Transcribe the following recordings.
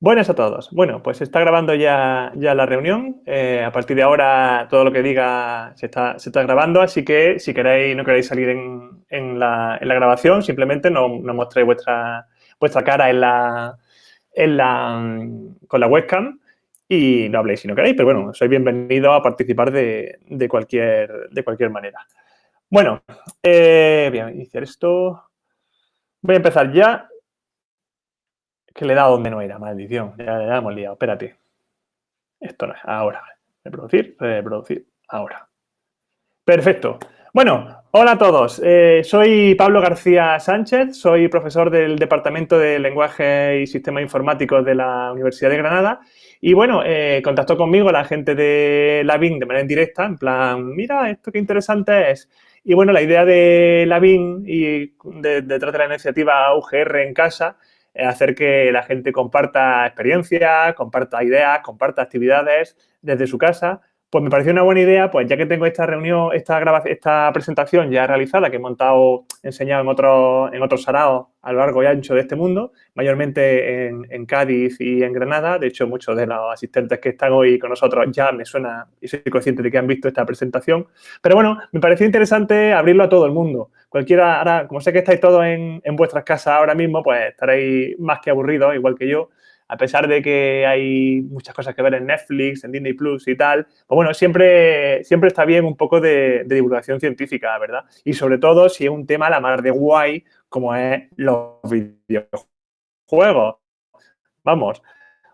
Buenas a todos. Bueno, pues se está grabando ya, ya la reunión. Eh, a partir de ahora todo lo que diga se está, se está grabando, así que si queréis, no queréis salir en, en, la, en la, grabación, simplemente no, no mostréis vuestra, vuestra cara en la, en la, con la webcam y no habléis si no queréis, pero bueno, sois bienvenidos a participar de, de, cualquier, de cualquier manera. Bueno, eh, voy a iniciar esto. Voy a empezar ya que le he dado donde no era, maldición. Ya, ya hemos liado, espérate. Esto no es, ahora. Reproducir, reproducir, ahora. Perfecto. Bueno, hola a todos. Eh, soy Pablo García Sánchez, soy profesor del Departamento de Lenguaje y Sistemas Informáticos de la Universidad de Granada. Y bueno, eh, contactó conmigo la gente de la BIN de manera indirecta, en plan, mira, esto qué interesante es. Y bueno, la idea de la BIN y detrás de la iniciativa UGR en casa hacer que la gente comparta experiencias, comparta ideas, comparta actividades desde su casa, pues me pareció una buena idea, pues ya que tengo esta reunión, esta grabación, esta presentación ya realizada, que he montado, enseñado en otros en otros saraos a lo largo y ancho de este mundo, mayormente en, en, Cádiz y en Granada. De hecho, muchos de los asistentes que están hoy con nosotros ya me suena y soy consciente de que han visto esta presentación. Pero bueno, me pareció interesante abrirlo a todo el mundo. Cualquiera, ahora, como sé que estáis todos en, en vuestras casas ahora mismo, pues estaréis más que aburridos, igual que yo a pesar de que hay muchas cosas que ver en Netflix, en Disney Plus y tal, pues bueno, siempre, siempre está bien un poco de, divulgación científica, ¿verdad? Y sobre todo si es un tema la más de guay como es los videojuegos. Vamos,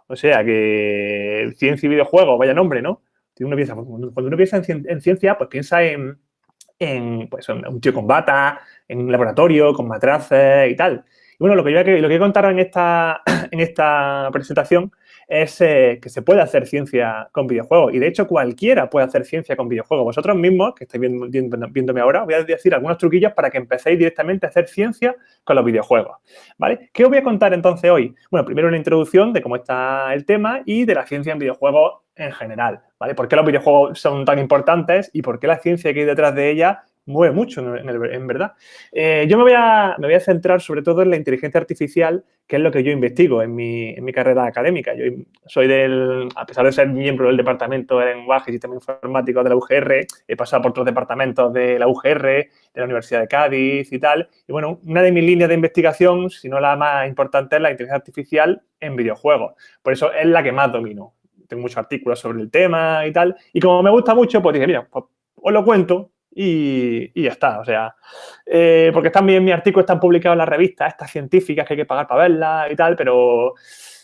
o sea que ciencia y videojuegos, vaya nombre, ¿no? Piensa, cuando uno piensa en, ciencia, pues piensa en, en pues, un tío con bata, en un laboratorio, con matraces y tal. Y bueno, lo que yo lo que en esta, en esta presentación es eh, que se puede hacer ciencia con videojuegos. Y de hecho, cualquiera puede hacer ciencia con videojuegos. Vosotros mismos, que estáis viendo, viéndome ahora, voy a decir algunos truquillos para que empecéis directamente a hacer ciencia con los videojuegos. ¿Vale? ¿Qué os voy a contar entonces hoy? Bueno, primero una introducción de cómo está el tema y de la ciencia en videojuegos en general. ¿Vale? ¿Por qué los videojuegos son tan importantes y por qué la ciencia que hay detrás de ella mueve mucho, en, en verdad. Eh, yo me voy, a, me voy, a, centrar sobre todo en la inteligencia artificial, que es lo que yo investigo en mi, en mi, carrera académica. Yo soy del, a pesar de ser miembro del Departamento de Lenguaje y Sistema Informático de la UGR, he pasado por otros departamentos de la UGR, de la Universidad de Cádiz y tal. Y bueno, una de mis líneas de investigación, si no la más importante, es la inteligencia artificial en videojuegos. Por eso es la que más domino. Tengo muchos artículos sobre el tema y tal. Y como me gusta mucho, pues dije, mira, pues, os lo cuento y, ya está. O sea, eh, porque también mis artículos están publicados en las revistas, estas científicas que hay que pagar para verlas y tal, pero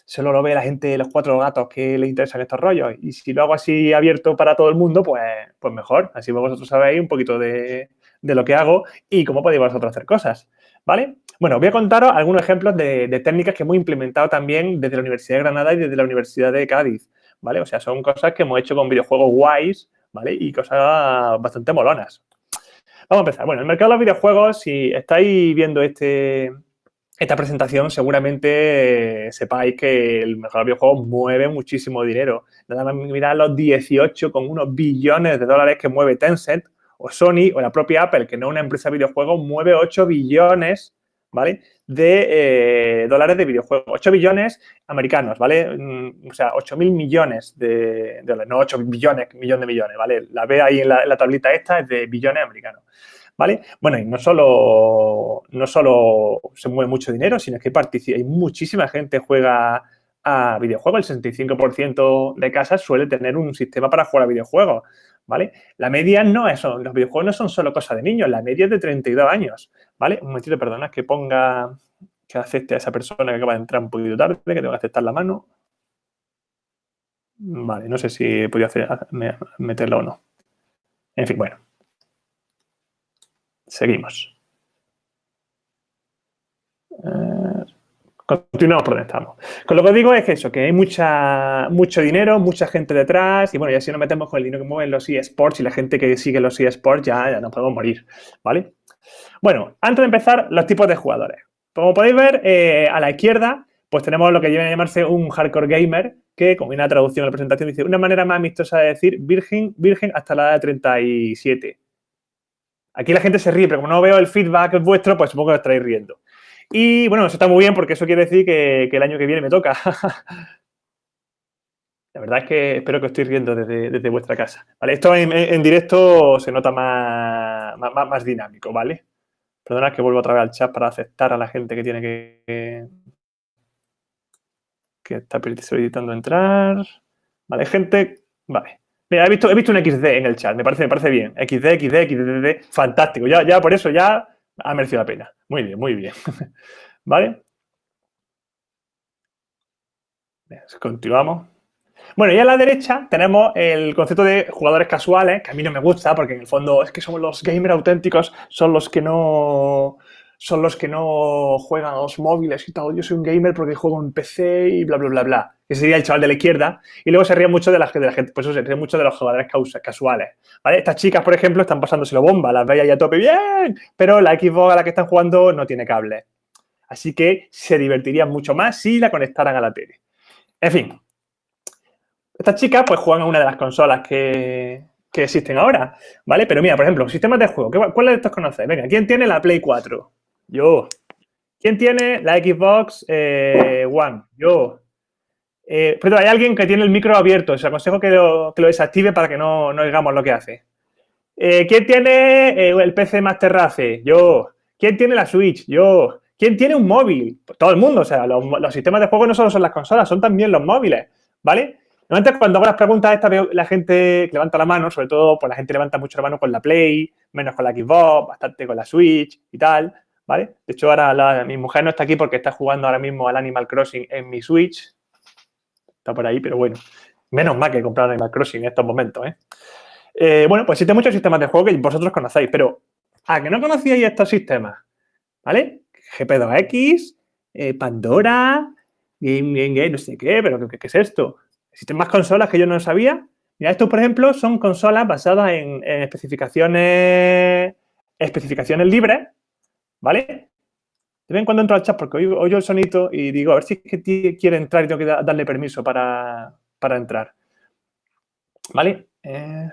solo lo ve la gente, los cuatro gatos que les interesan estos rollos. Y si lo hago así abierto para todo el mundo, pues, pues mejor. Así vosotros sabéis un poquito de, de lo que hago y cómo podéis vosotros hacer cosas. ¿Vale? Bueno, voy a contaros algunos ejemplos de, de técnicas que hemos implementado también desde la Universidad de Granada y desde la Universidad de Cádiz. ¿Vale? O sea, son cosas que hemos hecho con videojuegos guays, ¿vale? Y cosas bastante molonas. Vamos a empezar. Bueno, el mercado de los videojuegos, si estáis viendo este, esta presentación, seguramente eh, sepáis que el mercado de videojuegos mueve muchísimo dinero. Nada más mirar los 18 con unos billones de dólares que mueve Tencent o Sony o la propia Apple, que no es una empresa de videojuegos, mueve 8 billones ¿vale? De eh, dólares de videojuegos. 8 billones americanos, ¿vale? Mm, o sea, 8 mil millones de, dólares, no 8 billones, millón de millones, ¿vale? La ve ahí en la, tablita esta, es de billones americanos, ¿vale? Bueno, y no solo, no solo se mueve mucho dinero, sino que participa, hay muchísima gente juega a videojuegos. El 65% de casas suele tener un sistema para jugar a videojuegos. ¿vale? La media no es, los videojuegos no son solo cosa de niños, la media es de 32 años, ¿vale? Un momentito, perdona, que ponga, que acepte a esa persona que acaba de entrar un poquito tarde, que tengo que aceptar la mano. Vale, no sé si podía hacer, meterlo o no. En fin, bueno. Seguimos. Eh, Continuamos por donde estamos. Con lo que digo es que eso, que hay mucha, mucho dinero, mucha gente detrás y bueno, ya si nos metemos con el dinero que mueven los eSports y la gente que sigue los eSports ya, ya nos podemos morir, ¿vale? Bueno, antes de empezar, los tipos de jugadores. Como podéis ver, eh, a la izquierda, pues tenemos lo que viene a llamarse un hardcore gamer, que, como viene traducción de la presentación, dice una manera más amistosa de decir virgen, virgen hasta la edad de 37. Aquí la gente se ríe, pero como no veo el feedback vuestro, pues supongo que os estaréis riendo. Y bueno, eso está muy bien porque eso quiere decir que, el año que viene me toca. La verdad es que espero que os estéis riendo desde, vuestra casa. ¿vale? Esto en, directo se nota más, más, dinámico, ¿vale? Perdonad que vuelvo otra vez al chat para aceptar a la gente que tiene que, que está solicitando entrar. Vale, gente, vale. Mira, he visto, he visto un XD en el chat, me parece, me parece bien. XD, XD, XD, fantástico. Ya, ya por eso ya ha merecido la pena. Muy bien, muy bien. ¿Vale? Continuamos. Bueno, y a la derecha tenemos el concepto de jugadores casuales, que a mí no me gusta, porque en el fondo es que somos los gamers auténticos, son los que no son los que no juegan a los móviles y tal. Yo soy un gamer porque juego en PC y bla, bla, bla, bla. Ese sería el chaval de la izquierda. Y luego se ríe mucho de la, de la gente, pues eso se ríe mucho de los jugadores casuales. ¿vale? Estas chicas, por ejemplo, están pasándoselo bomba, las veis ahí a tope, bien, pero la Xbox a la que están jugando no tiene cable. Así que se divertirían mucho más si la conectaran a la tele. En fin, estas chicas pues juegan a una de las consolas que, existen ahora, ¿vale? Pero mira, por ejemplo, sistemas de juego, ¿cuáles de estos conocéis? Venga, ¿quién tiene la Play 4? Yo. ¿Quién tiene la Xbox eh, One? Yo. Eh, pero hay alguien que tiene el micro abierto. Os aconsejo que lo, desactive para que no, oigamos lo que hace. Eh, ¿Quién tiene el PC Master Race? Yo. ¿Quién tiene la Switch? Yo. ¿Quién tiene un móvil? Todo el mundo. O sea, los, sistemas de juego no solo son las consolas, son también los móviles. ¿Vale? Normalmente cuando hago las preguntas esta veo la gente levanta la mano, sobre todo pues la gente levanta mucho la mano con la Play, menos con la Xbox, bastante con la Switch y tal. ¿Vale? De hecho, ahora mi mujer no está aquí porque está jugando ahora mismo al Animal Crossing en mi Switch. Está por ahí, pero bueno. Menos mal que comprar Animal Crossing en estos momentos, ¿eh? ¿eh? bueno, pues existen muchos sistemas de juego que vosotros conocéis, pero ¿a que no conocíais estos sistemas? ¿Vale? GP2X, eh, Pandora, Game, Game, Game, no sé qué, pero ¿qué, es esto? ¿Existen más consolas que yo no sabía? Mira, estos, por ejemplo, son consolas basadas en, en especificaciones, especificaciones libres, ¿vale? De vez en cuando entro al chat porque oigo, el sonito y digo, a ver si es que quiere entrar y tengo que darle permiso para, entrar. ¿Vale? Eh,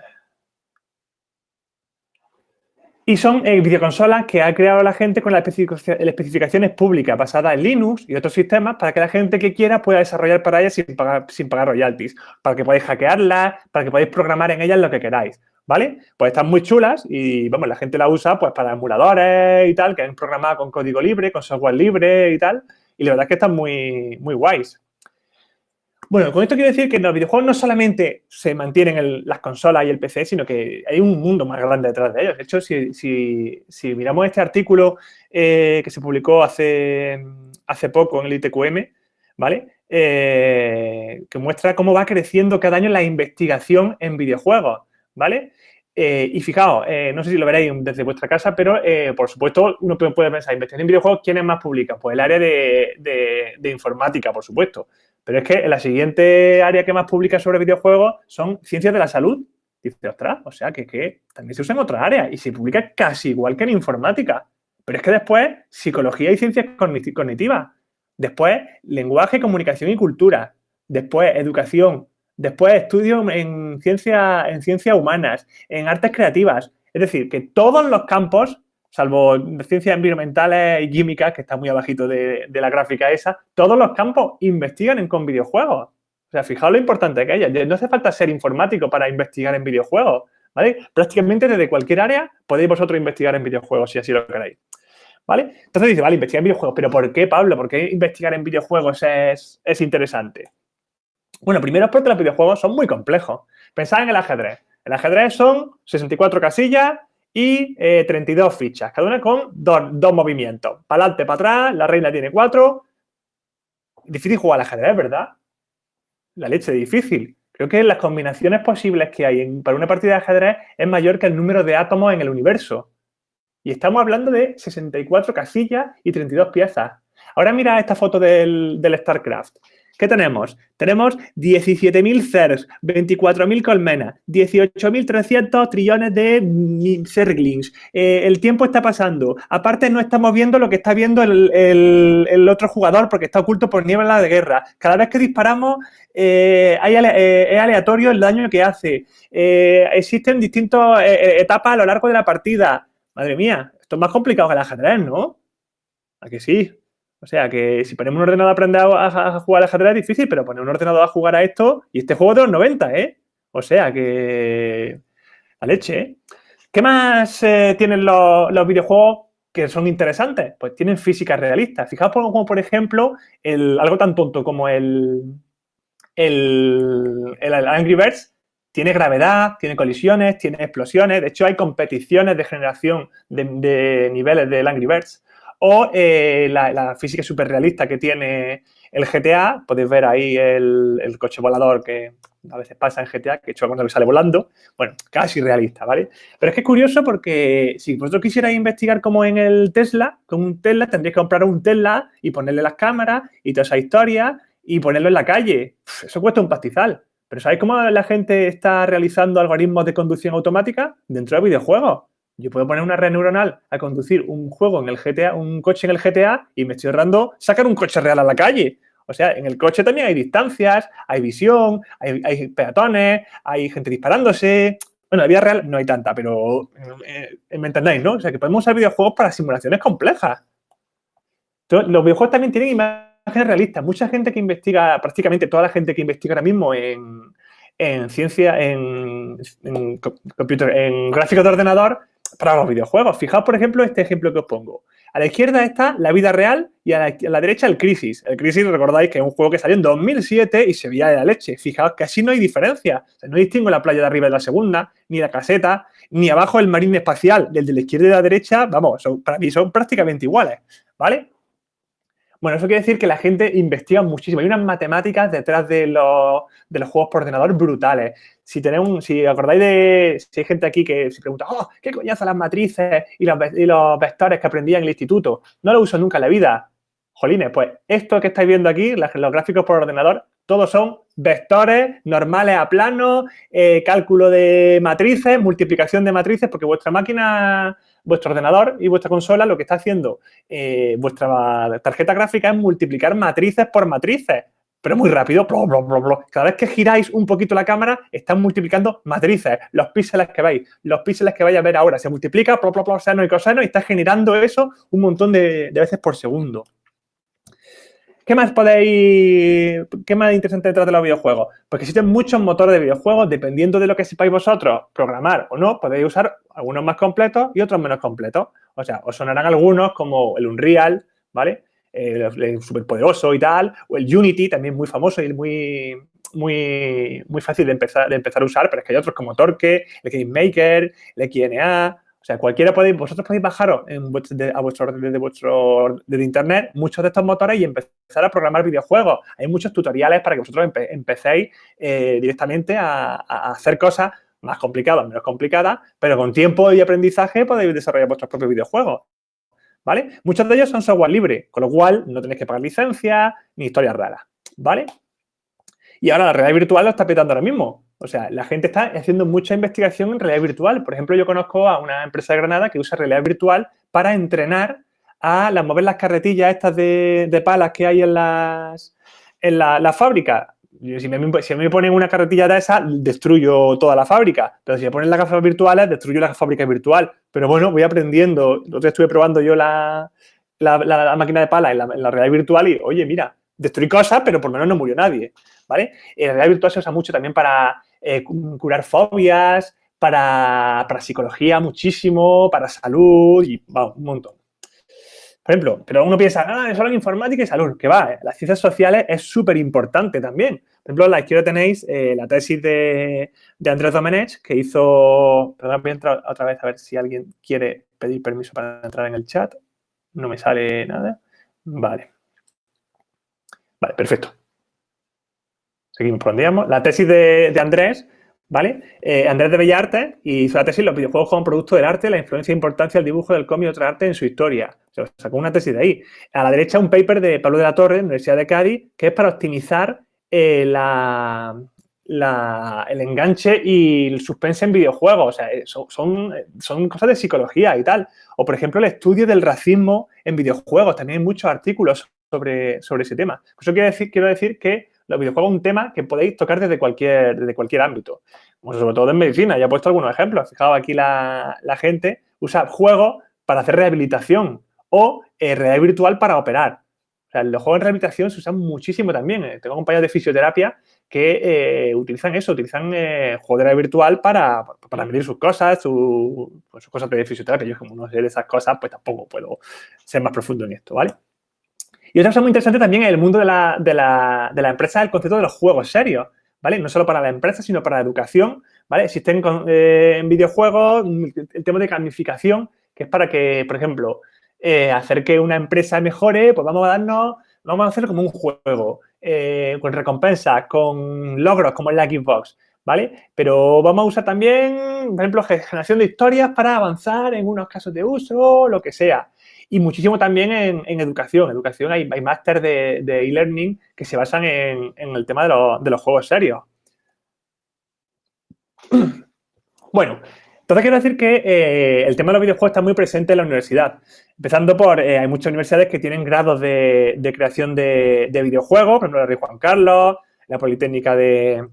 y son eh, videoconsolas que ha creado la gente con las especificaciones públicas basadas en Linux y otros sistemas para que la gente que quiera pueda desarrollar para ellas sin pagar, sin pagar royalties, para que podáis hackearlas, para que podáis programar en ellas lo que queráis. ¿Vale? Pues están muy chulas y, vamos, la gente la usa pues para emuladores y tal, que han programado con código libre, con software libre y tal, y la verdad es que están muy, muy guays. Bueno, con esto quiero decir que los videojuegos no solamente se mantienen en las consolas y el PC, sino que hay un mundo más grande detrás de ellos. De hecho, si, miramos este artículo eh, que se publicó hace, hace poco en el ITQM, ¿vale? Eh, que muestra cómo va creciendo cada año la investigación en videojuegos. ¿vale? Eh, y fijaos, eh, no sé si lo veréis desde vuestra casa, pero eh, por supuesto uno puede pensar, investigación en videojuegos, ¿quiénes más publican? Pues el área de, informática, por supuesto. Pero es que la siguiente área que más publica sobre videojuegos son ciencias de la salud. Dice, ostras, o sea que, que también se usa en otras áreas y se publica casi igual que en informática. Pero es que después, psicología y ciencias cognitivas. Después, lenguaje, comunicación y cultura. Después, educación, Después estudio en ciencias en ciencia humanas, en artes creativas. Es decir, que todos los campos, salvo ciencias environmentales y químicas, que está muy abajito de, la gráfica esa, todos los campos investigan en, con videojuegos. O sea, fijaos lo importante que hay. No hace falta ser informático para investigar en videojuegos, ¿vale? Prácticamente desde cualquier área podéis vosotros investigar en videojuegos, si así lo queréis. ¿Vale? Entonces dice, vale, investigar en videojuegos. ¿Pero por qué, Pablo? ¿Por qué investigar en videojuegos es, es interesante? Bueno, primero es porque los videojuegos son muy complejos. Pensad en el ajedrez. El ajedrez son 64 casillas y 32 eh, fichas, cada una con dos, movimientos. Para adelante, para atrás, la reina tiene cuatro. Difícil jugar al ajedrez, ¿verdad? La leche difícil. Creo que las combinaciones posibles que hay para una partida de ajedrez es mayor que el número de átomos en el universo. Y estamos hablando de 64 casillas y 32 piezas. Ahora mira esta foto del, del StarCraft. ¿Qué tenemos? Tenemos 17.000 CERS, 24.000 colmenas, 18.300 trillones de Zerglings. Eh, el tiempo está pasando. Aparte, no estamos viendo lo que está viendo el, otro jugador porque está oculto por niebla de guerra. Cada vez que disparamos, eh, eh, es aleatorio el daño que hace. existen distintas etapas a lo largo de la partida. Madre mía, esto es más complicado que el ajedrez, ¿no? ¿A que sí? O sea, que si ponemos un ordenador a aprender a, jugar al ajedrez es difícil, pero poner un ordenador a jugar a esto y este juego de los 90, ¿eh? O sea, que... A leche, ¿eh? ¿Qué más eh, tienen los, videojuegos que son interesantes? Pues tienen físicas realistas. Fijaos como, por ejemplo, el, algo tan tonto como el, el, el Angry Birds tiene gravedad, tiene colisiones, tiene explosiones. De hecho, hay competiciones de generación de, niveles del Angry Birds. O eh, la, física súper realista que tiene el GTA. Podéis ver ahí el, coche volador que a veces pasa en GTA, que hecho cuando sale volando. Bueno, casi realista, ¿vale? Pero es que es curioso porque si vosotros quisierais investigar como en el Tesla, con un Tesla tendríais que comprar un Tesla y ponerle las cámaras y toda esa historia y ponerlo en la calle. Eso cuesta un pastizal. Pero ¿sabéis cómo la gente está realizando algoritmos de conducción automática? Dentro de videojuegos. Yo puedo poner una red neuronal a conducir un juego en el GTA, un coche en el GTA y me estoy ahorrando sacar un coche real a la calle. O sea, en el coche también hay distancias, hay visión, hay, peatones, hay gente disparándose. Bueno, en la vida real no hay tanta, pero eh, me entendéis, ¿no? O sea, que podemos usar videojuegos para simulaciones complejas. Entonces, los videojuegos también tienen imágenes realista. Mucha gente que investiga, prácticamente toda la gente que investiga ahora mismo en, ciencia, en, en, computer, en gráficos de ordenador para los videojuegos. Fijaos, por ejemplo, este ejemplo que os pongo. A la izquierda está la vida real y a la, derecha el Crisis. El Crisis, recordáis que es un juego que salió en 2007 y se veía de la leche. Fijaos que así no hay diferencia. no distingo la playa de arriba de la segunda, ni la caseta, ni abajo el marín espacial. Del de la izquierda y de la derecha, vamos, para mí son prácticamente iguales. ¿Vale? Bueno, eso quiere decir que la gente investiga muchísimo. Hay unas matemáticas detrás de los, juegos por ordenador brutales. Si tenemos, si acordáis de, si hay gente aquí que se pregunta, oh, ¿qué coñazo las matrices y los, vectores que aprendí en el instituto? No lo uso nunca en la vida. Jolines, pues esto que estáis viendo aquí, los gráficos por ordenador, todos son vectores normales a plano, eh, cálculo de matrices, multiplicación de matrices, porque vuestra máquina vuestro ordenador y vuestra consola lo que está haciendo eh, vuestra tarjeta gráfica es multiplicar matrices por matrices, pero muy rápido. Cada vez que giráis un poquito la cámara, están multiplicando matrices, los píxeles que veis, los píxeles que vais a ver ahora. Se multiplica, seno y coseno, y está generando eso un montón de veces por segundo. ¿Qué más podéis, qué más interesante detrás de los videojuegos? Pues que existen muchos motores de videojuegos, dependiendo de lo que sepáis vosotros programar o no, podéis usar algunos más completos y otros menos completos. O sea, os sonarán algunos como el Unreal, ¿vale? El, superpoderoso y tal, o el Unity, también muy famoso y muy, muy, muy fácil de empezar, de empezar a usar, pero es que hay otros como Torque, el Game Maker, el XNA, o sea, cualquiera podéis, vosotros podéis bajaros a vuestro desde vuestro de internet muchos de estos motores y empezar a programar videojuegos. Hay muchos tutoriales para que vosotros empecéis eh, directamente a, hacer cosas más complicadas, menos complicadas, pero con tiempo y aprendizaje podéis desarrollar vuestros propios videojuegos. ¿Vale? Muchos de ellos son software libre, con lo cual no tenéis que pagar licencias ni historias raras. ¿Vale? Y ahora la realidad virtual lo está petando ahora mismo. O sea, la gente está haciendo mucha investigación en realidad virtual. Por ejemplo, yo conozco a una empresa de Granada que usa realidad virtual para entrenar a las, mover las carretillas estas de, palas que hay en las en la, fábrica. Si me, si ponen una carretilla de esa, destruyo toda la fábrica. Pero si me ponen las gafas virtuales, destruyo la fábrica virtual. Pero bueno, voy aprendiendo. Entonces estuve probando yo la, máquina de palas en la, realidad virtual y, oye, mira, destruí cosas, pero por lo menos no murió nadie. ¿Vale? En la realidad virtual se usa mucho también para eh, curar fobias, para, psicología muchísimo, para salud y va, un montón. Por ejemplo, pero uno piensa, ah, es solo informática y salud, que va, las ciencias sociales es súper importante también. Por ejemplo, la izquierda tenéis eh, la tesis de, de Andrés Domenech, que hizo, perdón, voy a entrar otra vez a ver si alguien quiere pedir permiso para entrar en el chat. No me sale nada. Vale. Vale, perfecto. Seguimos por La tesis de, Andrés, ¿vale? Eh, Andrés de Bellarte y hizo la tesis Los videojuegos como producto del arte, la influencia e importancia del dibujo, del cómic y otro arte en su historia. Sacó una tesis de ahí. A la derecha un paper de Pablo de la Torre, Universidad de Cádiz, que es para optimizar eh, el enganche y el suspense en videojuegos. O sea, eh, son, cosas de psicología y tal. O, por ejemplo, el estudio del racismo en videojuegos. También hay muchos artículos sobre, ese tema. Eso quiero decir que los videojuegos un tema que podéis tocar desde cualquier, desde cualquier ámbito. sobre todo en medicina, ya he puesto algunos ejemplos. Fijaos, aquí la, gente usa juegos para hacer rehabilitación o eh, realidad virtual para operar. O sea, los juegos de rehabilitación se usan muchísimo también. Eh, tengo compañeros de fisioterapia que eh, utilizan eso, utilizan eh, juego de realidad virtual para, para medir sus cosas, su, pues, sus cosas de fisioterapia. Yo como no sé de esas cosas, pues tampoco puedo ser más profundo en esto, ¿vale? Y otra cosa muy interesante también en el mundo de la, de la, de la empresa es el concepto de los juegos serios, ¿vale? No solo para la empresa, sino para la educación, ¿vale? Existen en videojuegos el tema de gamificación, que es para que, por ejemplo, eh, hacer que una empresa mejore, pues vamos a darnos, vamos a hacerlo como un juego, eh, con recompensas, con logros, como en la Xbox, ¿vale? Pero vamos a usar también, por ejemplo, generación de historias para avanzar en unos casos de uso, lo que sea. Y muchísimo también en, educación. Educación hay, hay máster de e-learning que se basan en, el tema de, de los juegos serios. Bueno, entonces quiero decir que eh, el tema de los videojuegos está muy presente en la universidad. Empezando por, eh, hay muchas universidades que tienen grados de, creación de, videojuegos, por ejemplo, la Rey Juan Carlos, la Politécnica de,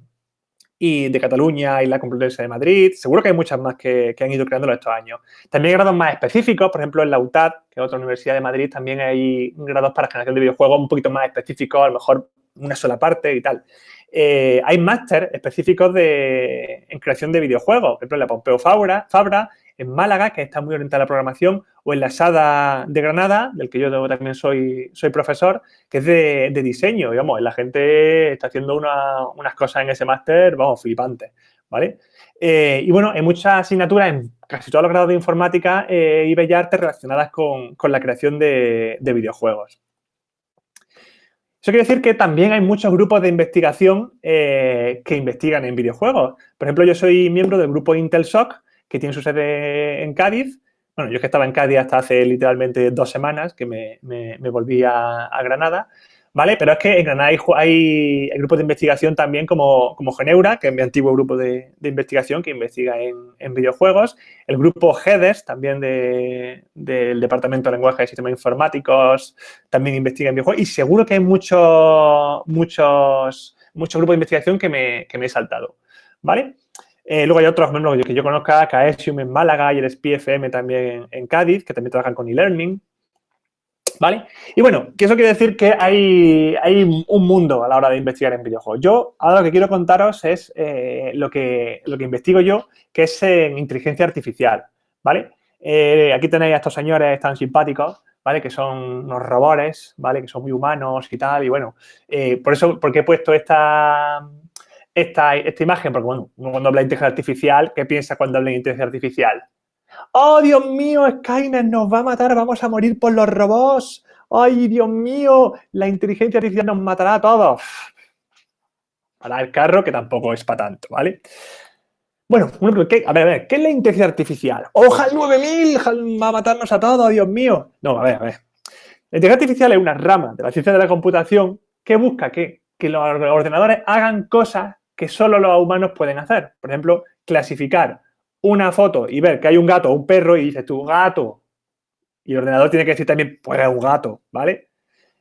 y de Cataluña y la Complutense de Madrid. Seguro que hay muchas más que, han ido creándolo estos años. También hay grados más específicos, por ejemplo, en la UTAD, que es otra universidad de Madrid, también hay grados para generación de videojuegos un poquito más específicos, a lo mejor una sola parte y tal. Eh, hay máster específicos de, en creación de videojuegos, por ejemplo, en la Pompeo Fabra, Fabra, en Málaga, que está muy orientada a la programación, o en la SADA de Granada, del que yo también soy, soy profesor, que es de, diseño. Y vamos, la gente está haciendo unas cosas en ese máster, vamos, flipantes, ¿vale? Eh, y bueno, hay muchas asignaturas en casi todos los grados de informática eh, y bellas artes relacionadas con, la creación de videojuegos. Eso quiere decir que también hay muchos grupos de investigación eh, que investigan en videojuegos. Por ejemplo, yo soy miembro del grupo IntelSoc, que tiene su sede en Cádiz. Bueno, yo que estaba en Cádiz hasta hace literalmente dos semanas que me, volví a Granada. ¿vale? Pero es que en Granada hay, grupos de investigación también como, como Geneura, que es mi antiguo grupo de, investigación que investiga en, videojuegos. El grupo GEDES, también del Departamento de Lenguaje y Sistemas Informáticos, también investiga en videojuegos. Y seguro que hay muchos, muchos, muchos grupos de investigación que me, he saltado, ¿vale? Eh, luego hay otros miembros que yo conozca, Caesium en Málaga y el SPFM también en Cádiz, que también trabajan con e-learning. ¿Vale? Y bueno, que eso quiere decir que hay, hay, un mundo a la hora de investigar en videojuegos. Yo ahora lo que quiero contaros es eh, lo, que, lo que investigo yo, que es en inteligencia artificial, ¿vale? Eh, aquí tenéis a estos señores tan simpáticos, ¿vale? Que son unos robores, ¿vale? Que son muy humanos y tal. Y bueno, por eso, porque he puesto esta, esta, esta imagen? Porque, bueno, cuando habla de inteligencia artificial, ¿qué piensa cuando habla de inteligencia artificial? ¡Oh, Dios mío, Skynet nos va a matar, vamos a morir por los robots! ¡Ay, Dios mío, la inteligencia artificial nos matará a todos! Para el carro, que tampoco es para tanto, ¿vale? Bueno, a ver, a ver, ¿qué es la inteligencia artificial? ¡Ojalá 9000! ¡Va a matarnos a todos, Dios mío! No, a ver, a ver. La inteligencia artificial es una rama de la ciencia de la computación que busca que, que los ordenadores hagan cosas que solo los humanos pueden hacer. Por ejemplo, clasificar una foto y ver que hay un gato o un perro y dices tú, gato. Y el ordenador tiene que decir también, pues es un gato, ¿vale?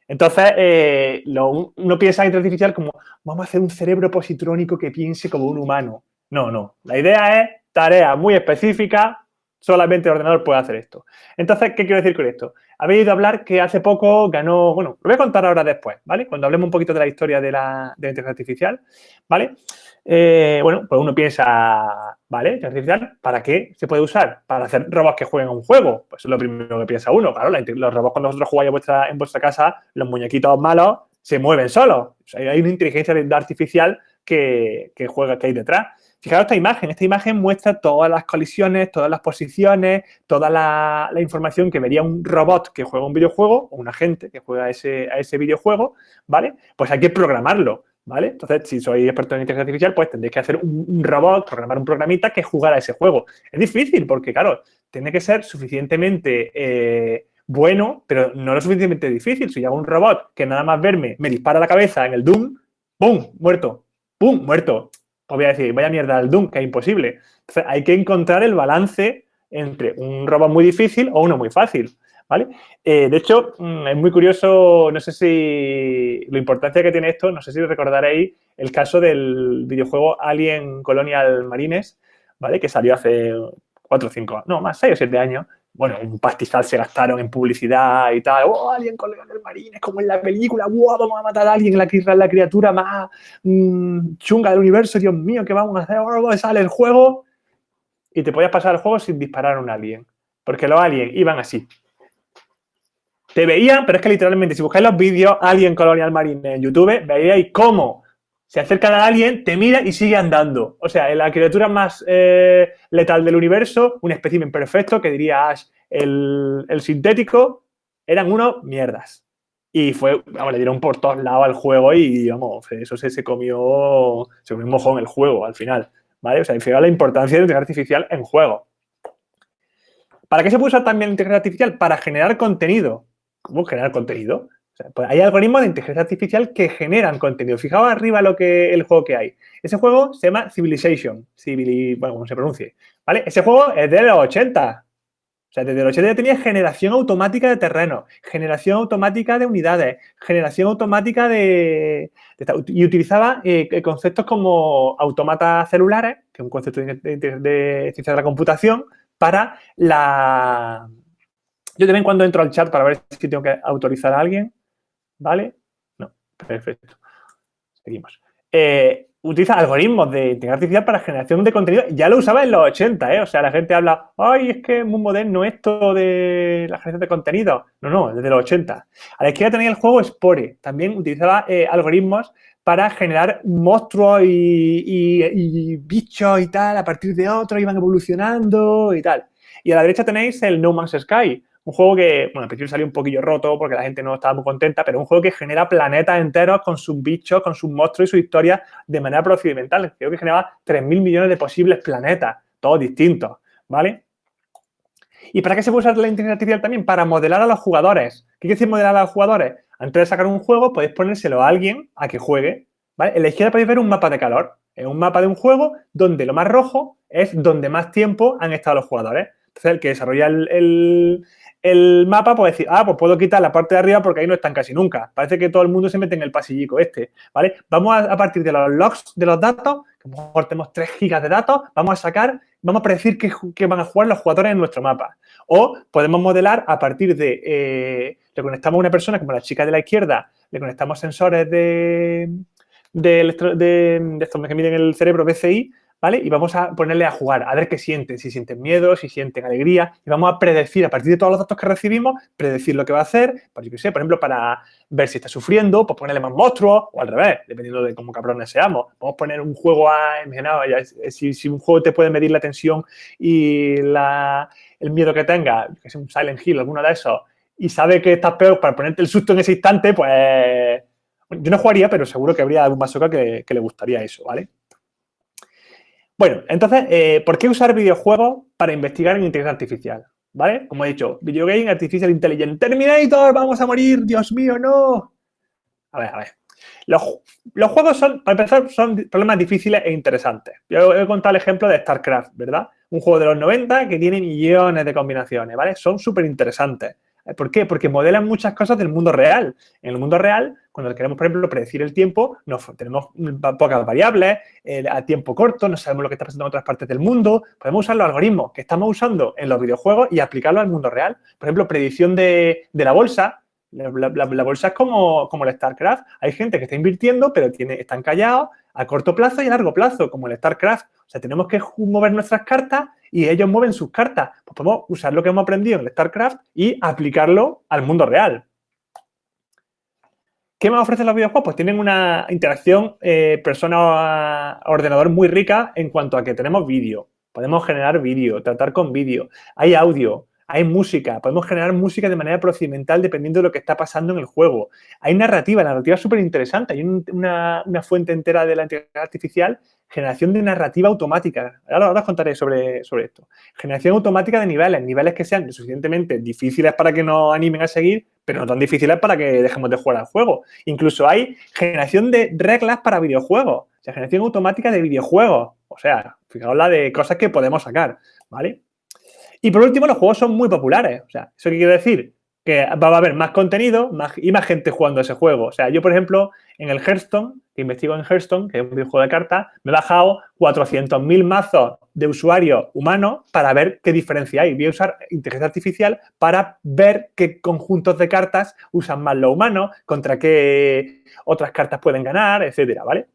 Entonces, eh, uno piensa en inteligencia artificial como, vamos a hacer un cerebro positrónico que piense como un humano. No, no. La idea es tarea muy específica, solamente el ordenador puede hacer esto. Entonces, ¿qué quiero decir con esto? Habéis ido a hablar que hace poco ganó, bueno, lo voy a contar ahora después, ¿vale? Cuando hablemos un poquito de la historia de la, inteligencia artificial, ¿vale? Eh, bueno, pues uno piensa, ¿vale? Artificial, ¿para qué se puede usar? Para hacer robots que jueguen un juego. Pues es lo primero que piensa uno. Claro, los robots cuando vosotros jugáis en vuestra casa, los muñequitos malos se mueven solos. hay una inteligencia artificial que, juega, que hay detrás. Fijaros esta imagen. Esta imagen muestra todas las colisiones, todas las posiciones, toda la, información que vería un robot que juega un videojuego o un agente que juega ese, a ese videojuego, ¿vale? Pues hay que programarlo. ¿vale? Entonces, si sois experto en inteligencia artificial, pues tendréis que hacer un, robot, programar un programita que jugara ese juego. Es difícil porque, claro, tiene que ser suficientemente eh, bueno, pero no lo suficientemente difícil. Si yo hago un robot que nada más verme me dispara la cabeza en el Doom, ¡pum! Muerto. ¡Pum! Muerto. Os voy a decir, vaya mierda el Doom, que es imposible. Entonces, hay que encontrar el balance entre un robot muy difícil o uno muy fácil. ¿vale? Eh, de hecho, mm, es muy curioso, no sé si la importancia que tiene esto, no sé si recordaréis el caso del videojuego Alien Colonial Marines, ¿vale? Que salió hace cuatro o cinco, no, más seis o siete años, bueno, un pastizal se gastaron en publicidad y tal. ¡Oh, alguien con el marines, como en la película! ¡Wow, vamos a matar a alguien! La, la criatura más mm, chunga del universo. ¡Dios mío, qué vamos a hacer! ¡Oh, sale el juego! Y te podías pasar el juego sin disparar a un alien. Porque los aliens iban así. Te veían, pero es que literalmente, si buscáis los vídeos Alien Colonial Marine en YouTube, veíais cómo se acerca a alguien, te mira y sigue andando. O sea, la criatura más eh, letal del universo, un espécimen perfecto, que diría Ash, el, sintético, eran unos mierdas. Y fue, vamos, le dieron por todos lados al juego y, vamos, eso se, se comió, se comió un mojón el juego al final, ¿vale? O sea, fijaos la importancia de la inteligencia artificial en juego. ¿Para qué se puede usar también la inteligencia artificial? Para generar contenido. ¿Cómo generar contenido? Pues hay algoritmos de inteligencia artificial que generan contenido. Fijaos arriba lo que el juego que hay. Ese juego se llama Civilization. bueno, como se pronuncie. ¿Vale? Ese juego es de los 80. O sea, desde los 80 ya tenía generación automática de terreno, generación automática de unidades, generación automática de... y utilizaba eh, conceptos como autómatas celulares, que es un concepto de, de ciencia de la computación, para la... Yo también cuando entro al chat para ver si tengo que autorizar a alguien. ¿Vale? No, perfecto. Seguimos. Eh, utiliza algoritmos de inteligencia artificial para generación de contenido. Ya lo usaba en los 80, ¿eh? O sea, la gente habla, ay, es que es muy moderno esto de la generación de contenido. No, no, desde los 80. A la izquierda tenía el juego Spore. También utilizaba eh, algoritmos para generar monstruos y, bichos y tal, a partir de otros iban evolucionando y tal. Y a la derecha tenéis el No Man's Sky, un juego que, bueno, al principio salió un poquillo roto porque la gente no estaba muy contenta, pero un juego que genera planetas enteros con sus bichos, con sus monstruos y su historia de manera procedimental. Creo que generaba 3.000 millones de posibles planetas, todos distintos, ¿vale? ¿Y para qué se puede usar la inteligencia artificial también? Para modelar a los jugadores. ¿Qué quiere decir modelar a los jugadores? Antes de sacar un juego, podéis ponérselo a alguien a que juegue, ¿vale? En la izquierda podéis ver un mapa de calor. Es un mapa de un juego donde lo más rojo es donde más tiempo han estado los jugadores. Entonces, el que desarrolla el mapa puede decir, ah, pues puedo quitar la parte de arriba porque ahí no están casi nunca. Parece que todo el mundo se mete en el pasillico este, ¿vale? Vamos a, partir de los logs de los datos, que a lo mejor tenemos 3 gigas de datos, vamos a sacar, vamos a predecir qué, van a jugar los jugadores en nuestro mapa. O podemos modelar a partir de, eh, le conectamos a una persona como la chica de la izquierda, le conectamos sensores de, de, de estos que miden el cerebro BCI, ¿vale? Y vamos a ponerle a jugar, a ver qué sienten, si sienten miedo, si sienten alegría, y vamos a predecir, a partir de todos los datos que recibimos, predecir lo que va a hacer, por, pues sé, por ejemplo, para ver si está sufriendo, pues ponerle más monstruos, o al revés, dependiendo de cómo cabrones seamos. Podemos poner un juego a, si, si un juego te puede medir la tensión y el miedo que tenga, que es un Silent Hill, alguno de esos, y sabe que estás peor para ponerte el susto en ese instante, pues... Yo no jugaría, pero seguro que habría algún masoca que, que le gustaría eso, ¿vale? Bueno, entonces, eh, ¿por qué usar videojuegos para investigar en inteligencia artificial? ¿Vale? Como he dicho, Videogame Artificial Intelligent. Terminator, vamos a morir, Dios mío, no. A ver, a ver. Los, juegos son, para empezar, son problemas difíciles e interesantes. Yo he contado el ejemplo de StarCraft, ¿verdad? Un juego de los 90 que tiene millones de combinaciones, ¿vale? Son súper interesantes. ¿Por qué? Porque modelan muchas cosas del mundo real. En el mundo real, cuando queremos, por ejemplo, predecir el tiempo, tenemos pocas variables, a tiempo corto, no sabemos lo que está pasando en otras partes del mundo. Podemos usar los algoritmos que estamos usando en los videojuegos y aplicarlo al mundo real. Por ejemplo, predicción de, la bolsa. La, bolsa es como, como el StarCraft. Hay gente que está invirtiendo, pero tiene, están callados a corto plazo y a largo plazo, como el StarCraft. O sea, tenemos que mover nuestras cartas y ellos mueven sus cartas. Pues podemos usar lo que hemos aprendido en StarCraft y aplicarlo al mundo real. ¿Qué me ofrecen los videojuegos? Pues tienen una interacción eh, persona-ordenador muy rica en cuanto a que tenemos vídeo. Podemos generar vídeo, tratar con vídeo. Hay audio, hay música, podemos generar música de manera procedimental dependiendo de lo que está pasando en el juego. Hay narrativa, la narrativa es súper interesante. Hay una, fuente entera de la inteligencia artificial, generación de narrativa automática. Ahora, os contaré sobre, sobre esto. Generación automática de niveles, niveles que sean suficientemente difíciles para que nos animen a seguir, pero no tan difíciles para que dejemos de jugar al juego. Incluso hay generación de reglas para videojuegos, o sea, generación automática de videojuegos. O sea, fijaos la de cosas que podemos sacar, ¿vale? Y por último, los juegos son muy populares. O sea, ¿eso quiere decir? Que va a haber más contenido más, y más gente jugando ese juego. O sea, yo, por ejemplo, en el Hearthstone, que investigo en Hearthstone, que es un videojuego de cartas, me he bajado 400.000 mazos de usuarios humanos para ver qué diferencia hay. Voy a usar inteligencia artificial para ver qué conjuntos de cartas usan más los humanos, contra qué otras cartas pueden ganar, etcétera, ¿vale?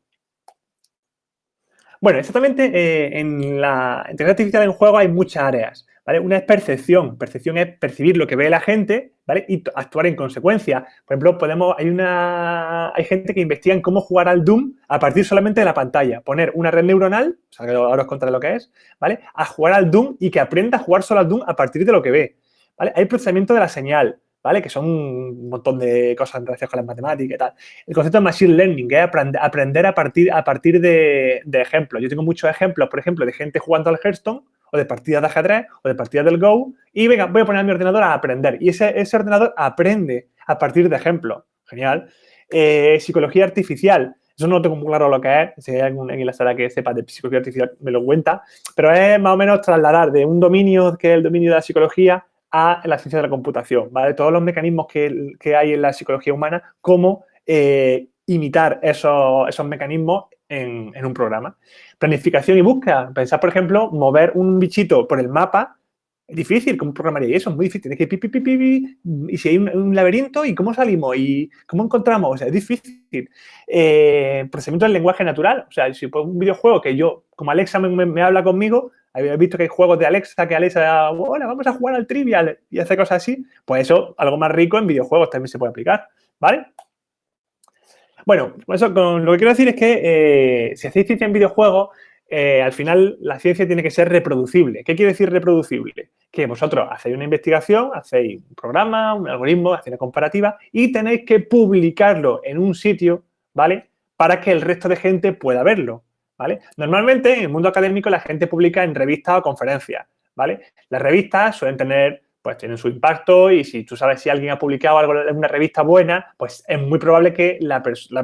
Bueno, exactamente eh, en la inteligencia artificial en juego hay muchas áreas. Una es percepción. Percepción es percibir lo que ve la gente, ¿vale? Y actuar en consecuencia. Por ejemplo, podemos, hay una, hay gente que investiga en cómo jugar al Doom a partir solamente de la pantalla. Poner una red neuronal, ahora os contaré lo que es, ¿vale? A jugar al Doom y que aprenda a jugar solo al Doom a partir de lo que ve, ¿vale? Hay procesamiento de la señal, ¿vale? Que son un montón de cosas relación con las matemáticas y tal. El concepto de Machine Learning, es aprender a partir, a partir de, de ejemplos. Yo tengo muchos ejemplos, por ejemplo, de gente jugando al Hearthstone o de partidas de ajedrez o de partidas del Go y venga, voy a poner a mi ordenador a aprender. Y ese, ese ordenador aprende a partir de ejemplos. Genial. Eh, psicología artificial. Eso no tengo muy claro lo que es. Si hay alguien en la sala que sepa de psicología artificial, me lo cuenta. Pero es más o menos trasladar de un dominio que es el dominio de la psicología a la ciencia de la computación, ¿vale? Todos los mecanismos que, que hay en la psicología humana, cómo eh, imitar esos, esos mecanismos en, en, un programa. Planificación y búsqueda. Pensar, por ejemplo, mover un bichito por el mapa es difícil. ¿Cómo programaría eso? Es muy difícil. Tienes que pi, pi, pi, pi, y si hay un, laberinto, ¿y cómo salimos? ¿Y cómo encontramos? O sea, es difícil. Eh, procesamiento del lenguaje natural. O sea, si por un videojuego que yo, como Alexa me, me, habla conmigo, habéis visto que hay juegos de Alexa que Alexa, hola, vamos a jugar al trivial y hace cosas así, pues eso, algo más rico en videojuegos también se puede aplicar, ¿vale? Bueno, eso, con lo que quiero decir es que eh, si hacéis ciencia en videojuegos, eh, al final la ciencia tiene que ser reproducible. ¿Qué quiere decir reproducible? Que vosotros hacéis una investigación, hacéis un programa, un algoritmo, hacéis una comparativa y tenéis que publicarlo en un sitio, ¿vale? Para que el resto de gente pueda verlo, ¿vale? Normalmente en el mundo académico la gente publica en revistas o conferencias, ¿vale? Las revistas suelen tener pues tienen su impacto y si tú sabes si alguien ha publicado algo en una revista buena, pues es muy probable que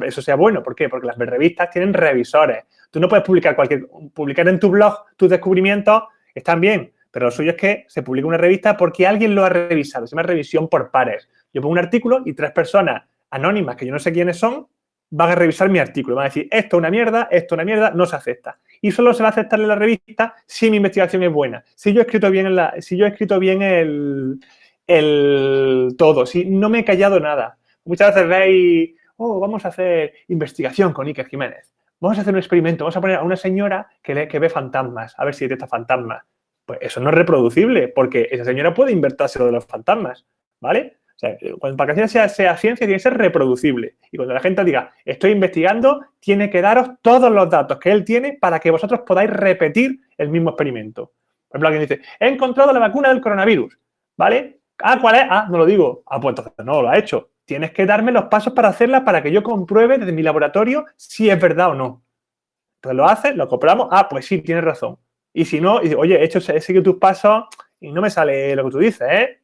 eso sea bueno. ¿Por qué? Porque las revistas tienen revisores. Tú no puedes publicar cualquier, publicar en tu blog tus descubrimientos, están bien, pero lo suyo es que se publique una revista porque alguien lo ha revisado. Se llama revisión por pares. Yo pongo un artículo y tres personas anónimas que yo no sé quiénes son van a revisar mi artículo. Van a decir, esto es una mierda, esto es una mierda, no se acepta y solo se va a aceptar en la revista si mi investigación es buena. Si yo he escrito bien, en la, si yo he escrito bien el, el todo, si no me he callado nada. Muchas veces veis, oh, vamos a hacer investigación con Iker Jiménez. Vamos a hacer un experimento, vamos a poner a una señora que, que ve fantasmas, a ver si detecta fantasmas. Pues eso no es reproducible, porque esa señora puede invertirse lo de los fantasmas, ¿vale? O sea, cuando para que sea, sea ciencia tiene que ser reproducible. Y cuando la gente diga, estoy investigando, tiene que daros todos los datos que él tiene para que vosotros podáis repetir el mismo experimento. Por ejemplo, alguien dice, he encontrado la vacuna del coronavirus, ¿vale? Ah, ¿cuál es? Ah, no lo digo. Ah, pues entonces no lo ha hecho. Tienes que darme los pasos para hacerla para que yo compruebe desde mi laboratorio si es verdad o no. Entonces lo haces, lo compramos. Ah, pues sí, tienes razón. Y si no, oye, he, hecho, he seguido tus pasos y no me sale lo que tú dices, ¿eh?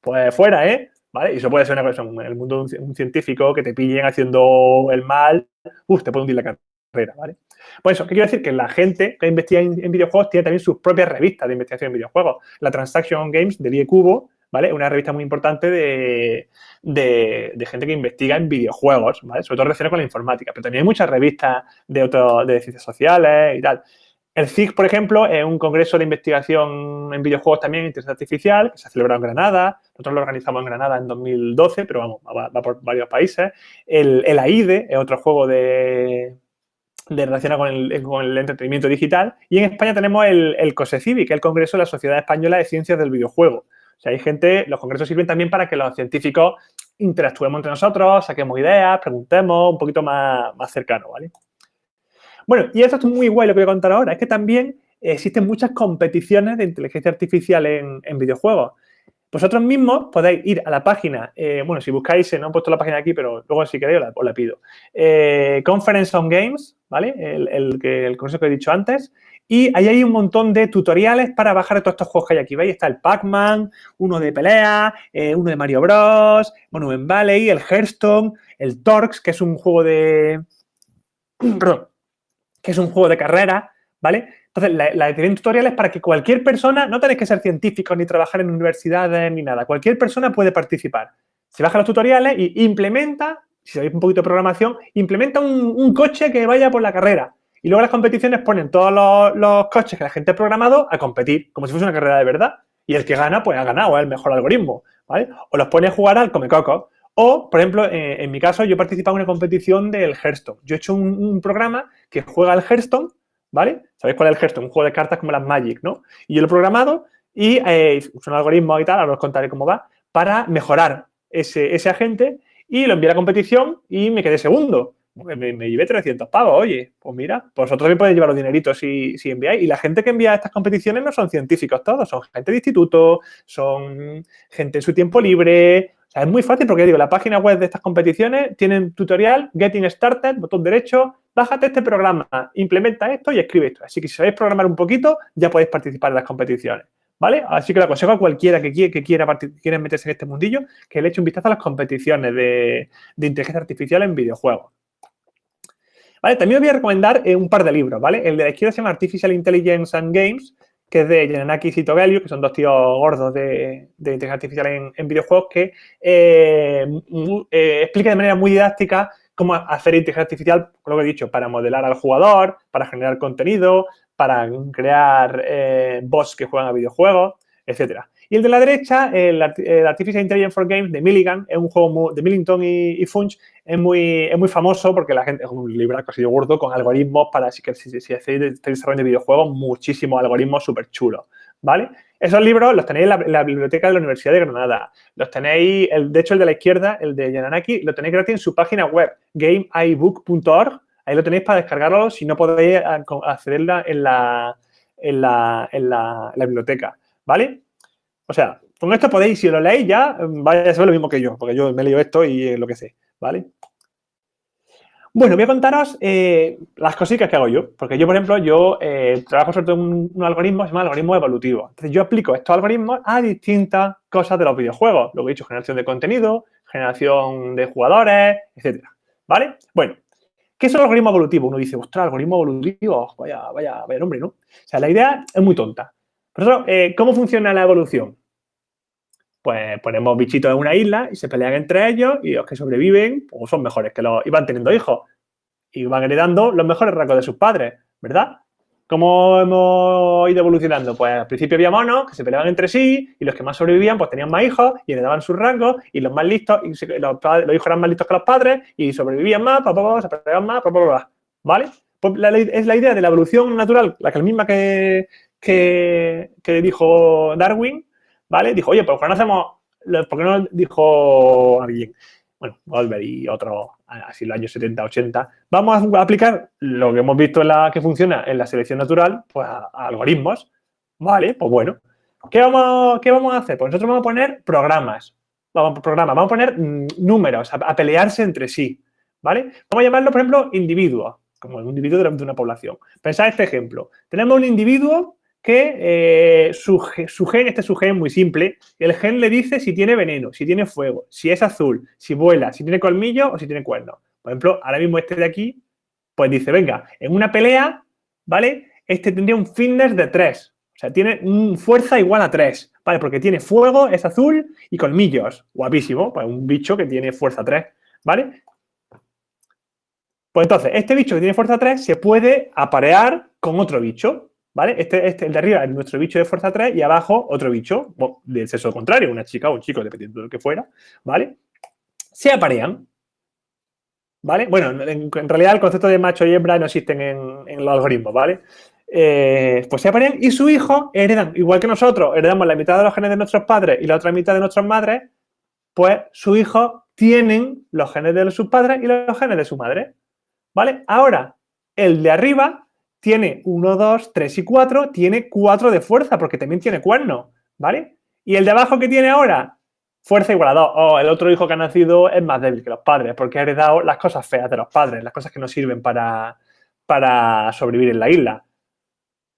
Pues fuera, ¿eh? ¿Vale? Y eso puede ser una cosa, en el mundo de un, científico que te pillen haciendo el mal, te puede hundir la carrera, ¿vale? Pues eso, ¿qué quiero decir? Que la gente que investiga en, videojuegos tiene también sus propias revistas de investigación en videojuegos. La Transaction Games de Die Cubo, ¿vale? Una revista muy importante de, de, gente que investiga en videojuegos, ¿vale? Sobre todo relacionada con la informática, pero también hay muchas revistas de, otro, de ciencias sociales y tal. El CIG, por ejemplo, es un congreso de investigación en videojuegos también, inteligencia artificial, que se ha celebrado en Granada. Nosotros lo organizamos en Granada en 2012, pero vamos, va, por varios países. El, el, AIDE es otro juego de, de relacionado con el, entretenimiento digital. Y en España tenemos el, el COSECIVI, que es el Congreso de la Sociedad Española de Ciencias del Videojuego. O sea, hay gente, los congresos sirven también para que los científicos interactuemos entre nosotros, saquemos ideas, preguntemos, un poquito más, más cercano, ¿vale? Bueno, y esto es muy guay lo que voy a contar ahora, es que también existen muchas competiciones de inteligencia artificial en, videojuegos. Vosotros mismos podéis ir a la página, eh, bueno, si buscáis, no he puesto la página aquí, pero luego si queréis os la, pido. Eh, Conference on Games, ¿vale? El, el, el que he dicho antes. Y ahí hay un montón de tutoriales para bajar todos estos juegos que hay aquí. ¿Veis? Está el Pac-Man, uno de pelea, eh, uno de Mario Bros, en Valley, el Hearthstone, el Torx, que es un juego de... que es un juego de carrera, ¿vale? Entonces, la, la tutorial tutoriales para que cualquier persona, no tenéis que ser científicos ni trabajar en universidades ni nada, cualquier persona puede participar. Se baja los tutoriales y implementa, si sabéis un poquito de programación, implementa un, coche que vaya por la carrera. Y luego las competiciones ponen todos los, los coches que la gente ha programado a competir, como si fuese una carrera de verdad. Y el que gana, pues ha ganado, es el mejor algoritmo, ¿vale? O los pone a jugar al Comecoco. O, por ejemplo, en, mi caso, yo he participado en una competición del Hearthstone. Yo he hecho un, programa que juega al Hearthstone, ¿vale? ¿Sabéis cuál es el Hearthstone? Un juego de cartas como las Magic, ¿no? Y yo lo he programado y eh, un algoritmo y tal, ahora os contaré cómo va, para mejorar ese, ese agente y lo envié a la competición y me quedé segundo. Me, llevé 300 pavos, oye, pues mira, vosotros también podéis llevar los dineritos si, si enviáis. Y la gente que envía estas competiciones no son científicos todos, son gente de instituto, son gente en su tiempo libre. Es muy fácil porque, digo, la página web de estas competiciones tienen tutorial, Getting Started, botón derecho, bájate este programa, implementa esto y escribe esto. Así que si sabéis programar un poquito, ya podéis participar en las competiciones. ¿Vale? Así que le aconsejo a cualquiera que, quiera, que quiera, meterse en este mundillo que le eche un vistazo a las competiciones de, de inteligencia artificial en videojuegos. ¿Vale? También os voy a recomendar eh, un par de libros, ¿vale? El de la izquierda se llama Artificial Intelligence and Games, que es de Yananakis y Togelio, que son dos tíos gordos de, inteligencia artificial en, videojuegos, que eh, eh, explica de manera muy didáctica cómo hacer inteligencia artificial, lo que he dicho, para modelar al jugador, para generar contenido, para crear bots que juegan a videojuegos, etcétera. Y el de la derecha, el, Artificial Intelligence for Games de Milligan, es un juego de Millington y, Funch, es muy, es muy famoso porque la gente, es un libro casi gordo con algoritmos para, si, si, si hacéis desarrollo de videojuegos, muchísimos algoritmos súper chulos, ¿vale? Esos libros los tenéis en la, biblioteca de la Universidad de Granada. Los tenéis, el, de hecho, el de la izquierda, el de Yananaki, lo tenéis gratis en su página web, gameibook.org. Ahí lo tenéis para descargarlo si no podéis accederla en la, en la, en la biblioteca, ¿vale? O sea, con esto podéis, si lo leéis ya, vaya a ser lo mismo que yo, porque yo me leído esto y lo que sé, ¿vale? Bueno, voy a contaros eh, las cositas que hago yo, porque yo, por ejemplo, yo eh, trabajo sobre un, algoritmo que se llama algoritmo evolutivo. Entonces, yo aplico estos algoritmos a distintas cosas de los videojuegos. Lo que he dicho, generación de contenido, generación de jugadores, etcétera, ¿vale? Bueno, ¿qué es el algoritmo evolutivo? Uno dice, ostras, algoritmo evolutivo, vaya, vaya, vaya nombre, ¿no? O sea, la idea es muy tonta. Por eso, eh, ¿cómo funciona la evolución? Pues ponemos bichitos en una isla y se pelean entre ellos y los que sobreviven pues son mejores que los... y van teniendo hijos y van heredando los mejores rasgos de sus padres, ¿verdad? ¿Cómo hemos ido evolucionando? Pues al principio había monos que se peleaban entre sí y los que más sobrevivían pues tenían más hijos y heredaban sus rangos y los más listos, y los, hijos eran más listos que los padres y sobrevivían más, se peleaban más, ¿vale? Pues es la idea de la evolución natural, la que la misma que, que dijo Darwin, ¿vale? Dijo, oye, ¿por qué no hacemos, por qué no dijo alguien? Bueno, volver y otro, así los años 70, 80, vamos a aplicar lo que hemos visto en la que funciona en la selección natural, pues a, algoritmos, ¿vale? Pues bueno, ¿qué vamos, ¿qué vamos a hacer? Pues nosotros vamos a poner programas, vamos a programas, vamos a poner mm, números, a, pelearse entre sí, ¿vale? Vamos a llamarlo, por ejemplo, individuo, como un individuo de una población. Pensad este ejemplo. Tenemos un individuo que eh, su, gen, este es su gen muy simple, el gen le dice si tiene veneno, si tiene fuego, si es azul, si vuela, si tiene colmillo o si tiene cuernos. Por ejemplo, ahora mismo este de aquí, pues dice, venga, en una pelea, ¿vale? Este tendría un fitness de 3, o sea, tiene fuerza igual a 3, ¿vale? Porque tiene fuego, es azul y colmillos, guapísimo, pues un bicho que tiene fuerza 3, ¿vale? Pues entonces, este bicho que tiene fuerza 3 se puede aparear con otro bicho, ¿Vale? Este, este, el de arriba es nuestro bicho de fuerza 3 y abajo otro bicho del sexo contrario, una chica o un chico, dependiendo de lo que fuera, ¿vale? Se aparean, ¿vale? Bueno, en, realidad el concepto de macho y hembra no existen en, los algoritmos, ¿vale? Eh, pues se aparean y su hijo heredan, igual que nosotros, heredamos la mitad de los genes de nuestros padres y la otra mitad de nuestras madres, pues su hijo tienen los genes de sus padres y los genes de su madre, ¿vale? Ahora, el de arriba tiene 1, 2, 3 y 4, tiene 4 de fuerza porque también tiene cuerno, ¿vale? Y el de abajo que tiene ahora, fuerza igual a 2. O el otro hijo que ha nacido es más débil que los padres porque ha heredado las cosas feas de los padres, las cosas que no sirven para, para sobrevivir en la isla.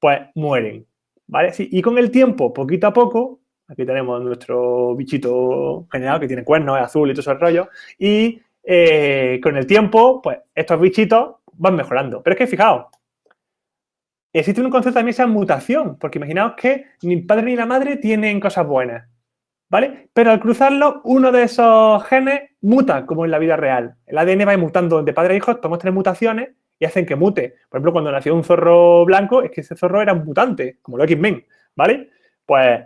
Pues mueren, ¿vale? Y con el tiempo, poquito a poco, aquí tenemos nuestro bichito general que tiene cuernos, es azul y todo ese rollo, y eh, con el tiempo, pues estos bichitos van mejorando. Pero es que fijaos, existe un concepto también esa mutación, porque imaginaos que ni el padre ni la madre tienen cosas buenas, ¿vale? Pero al cruzarlo, uno de esos genes muta, como en la vida real. El ADN va mutando de padre a hijo, tomamos tres mutaciones, y hacen que mute. Por ejemplo, cuando nació un zorro blanco, es que ese zorro era un mutante, como los X-Men, ¿vale? Pues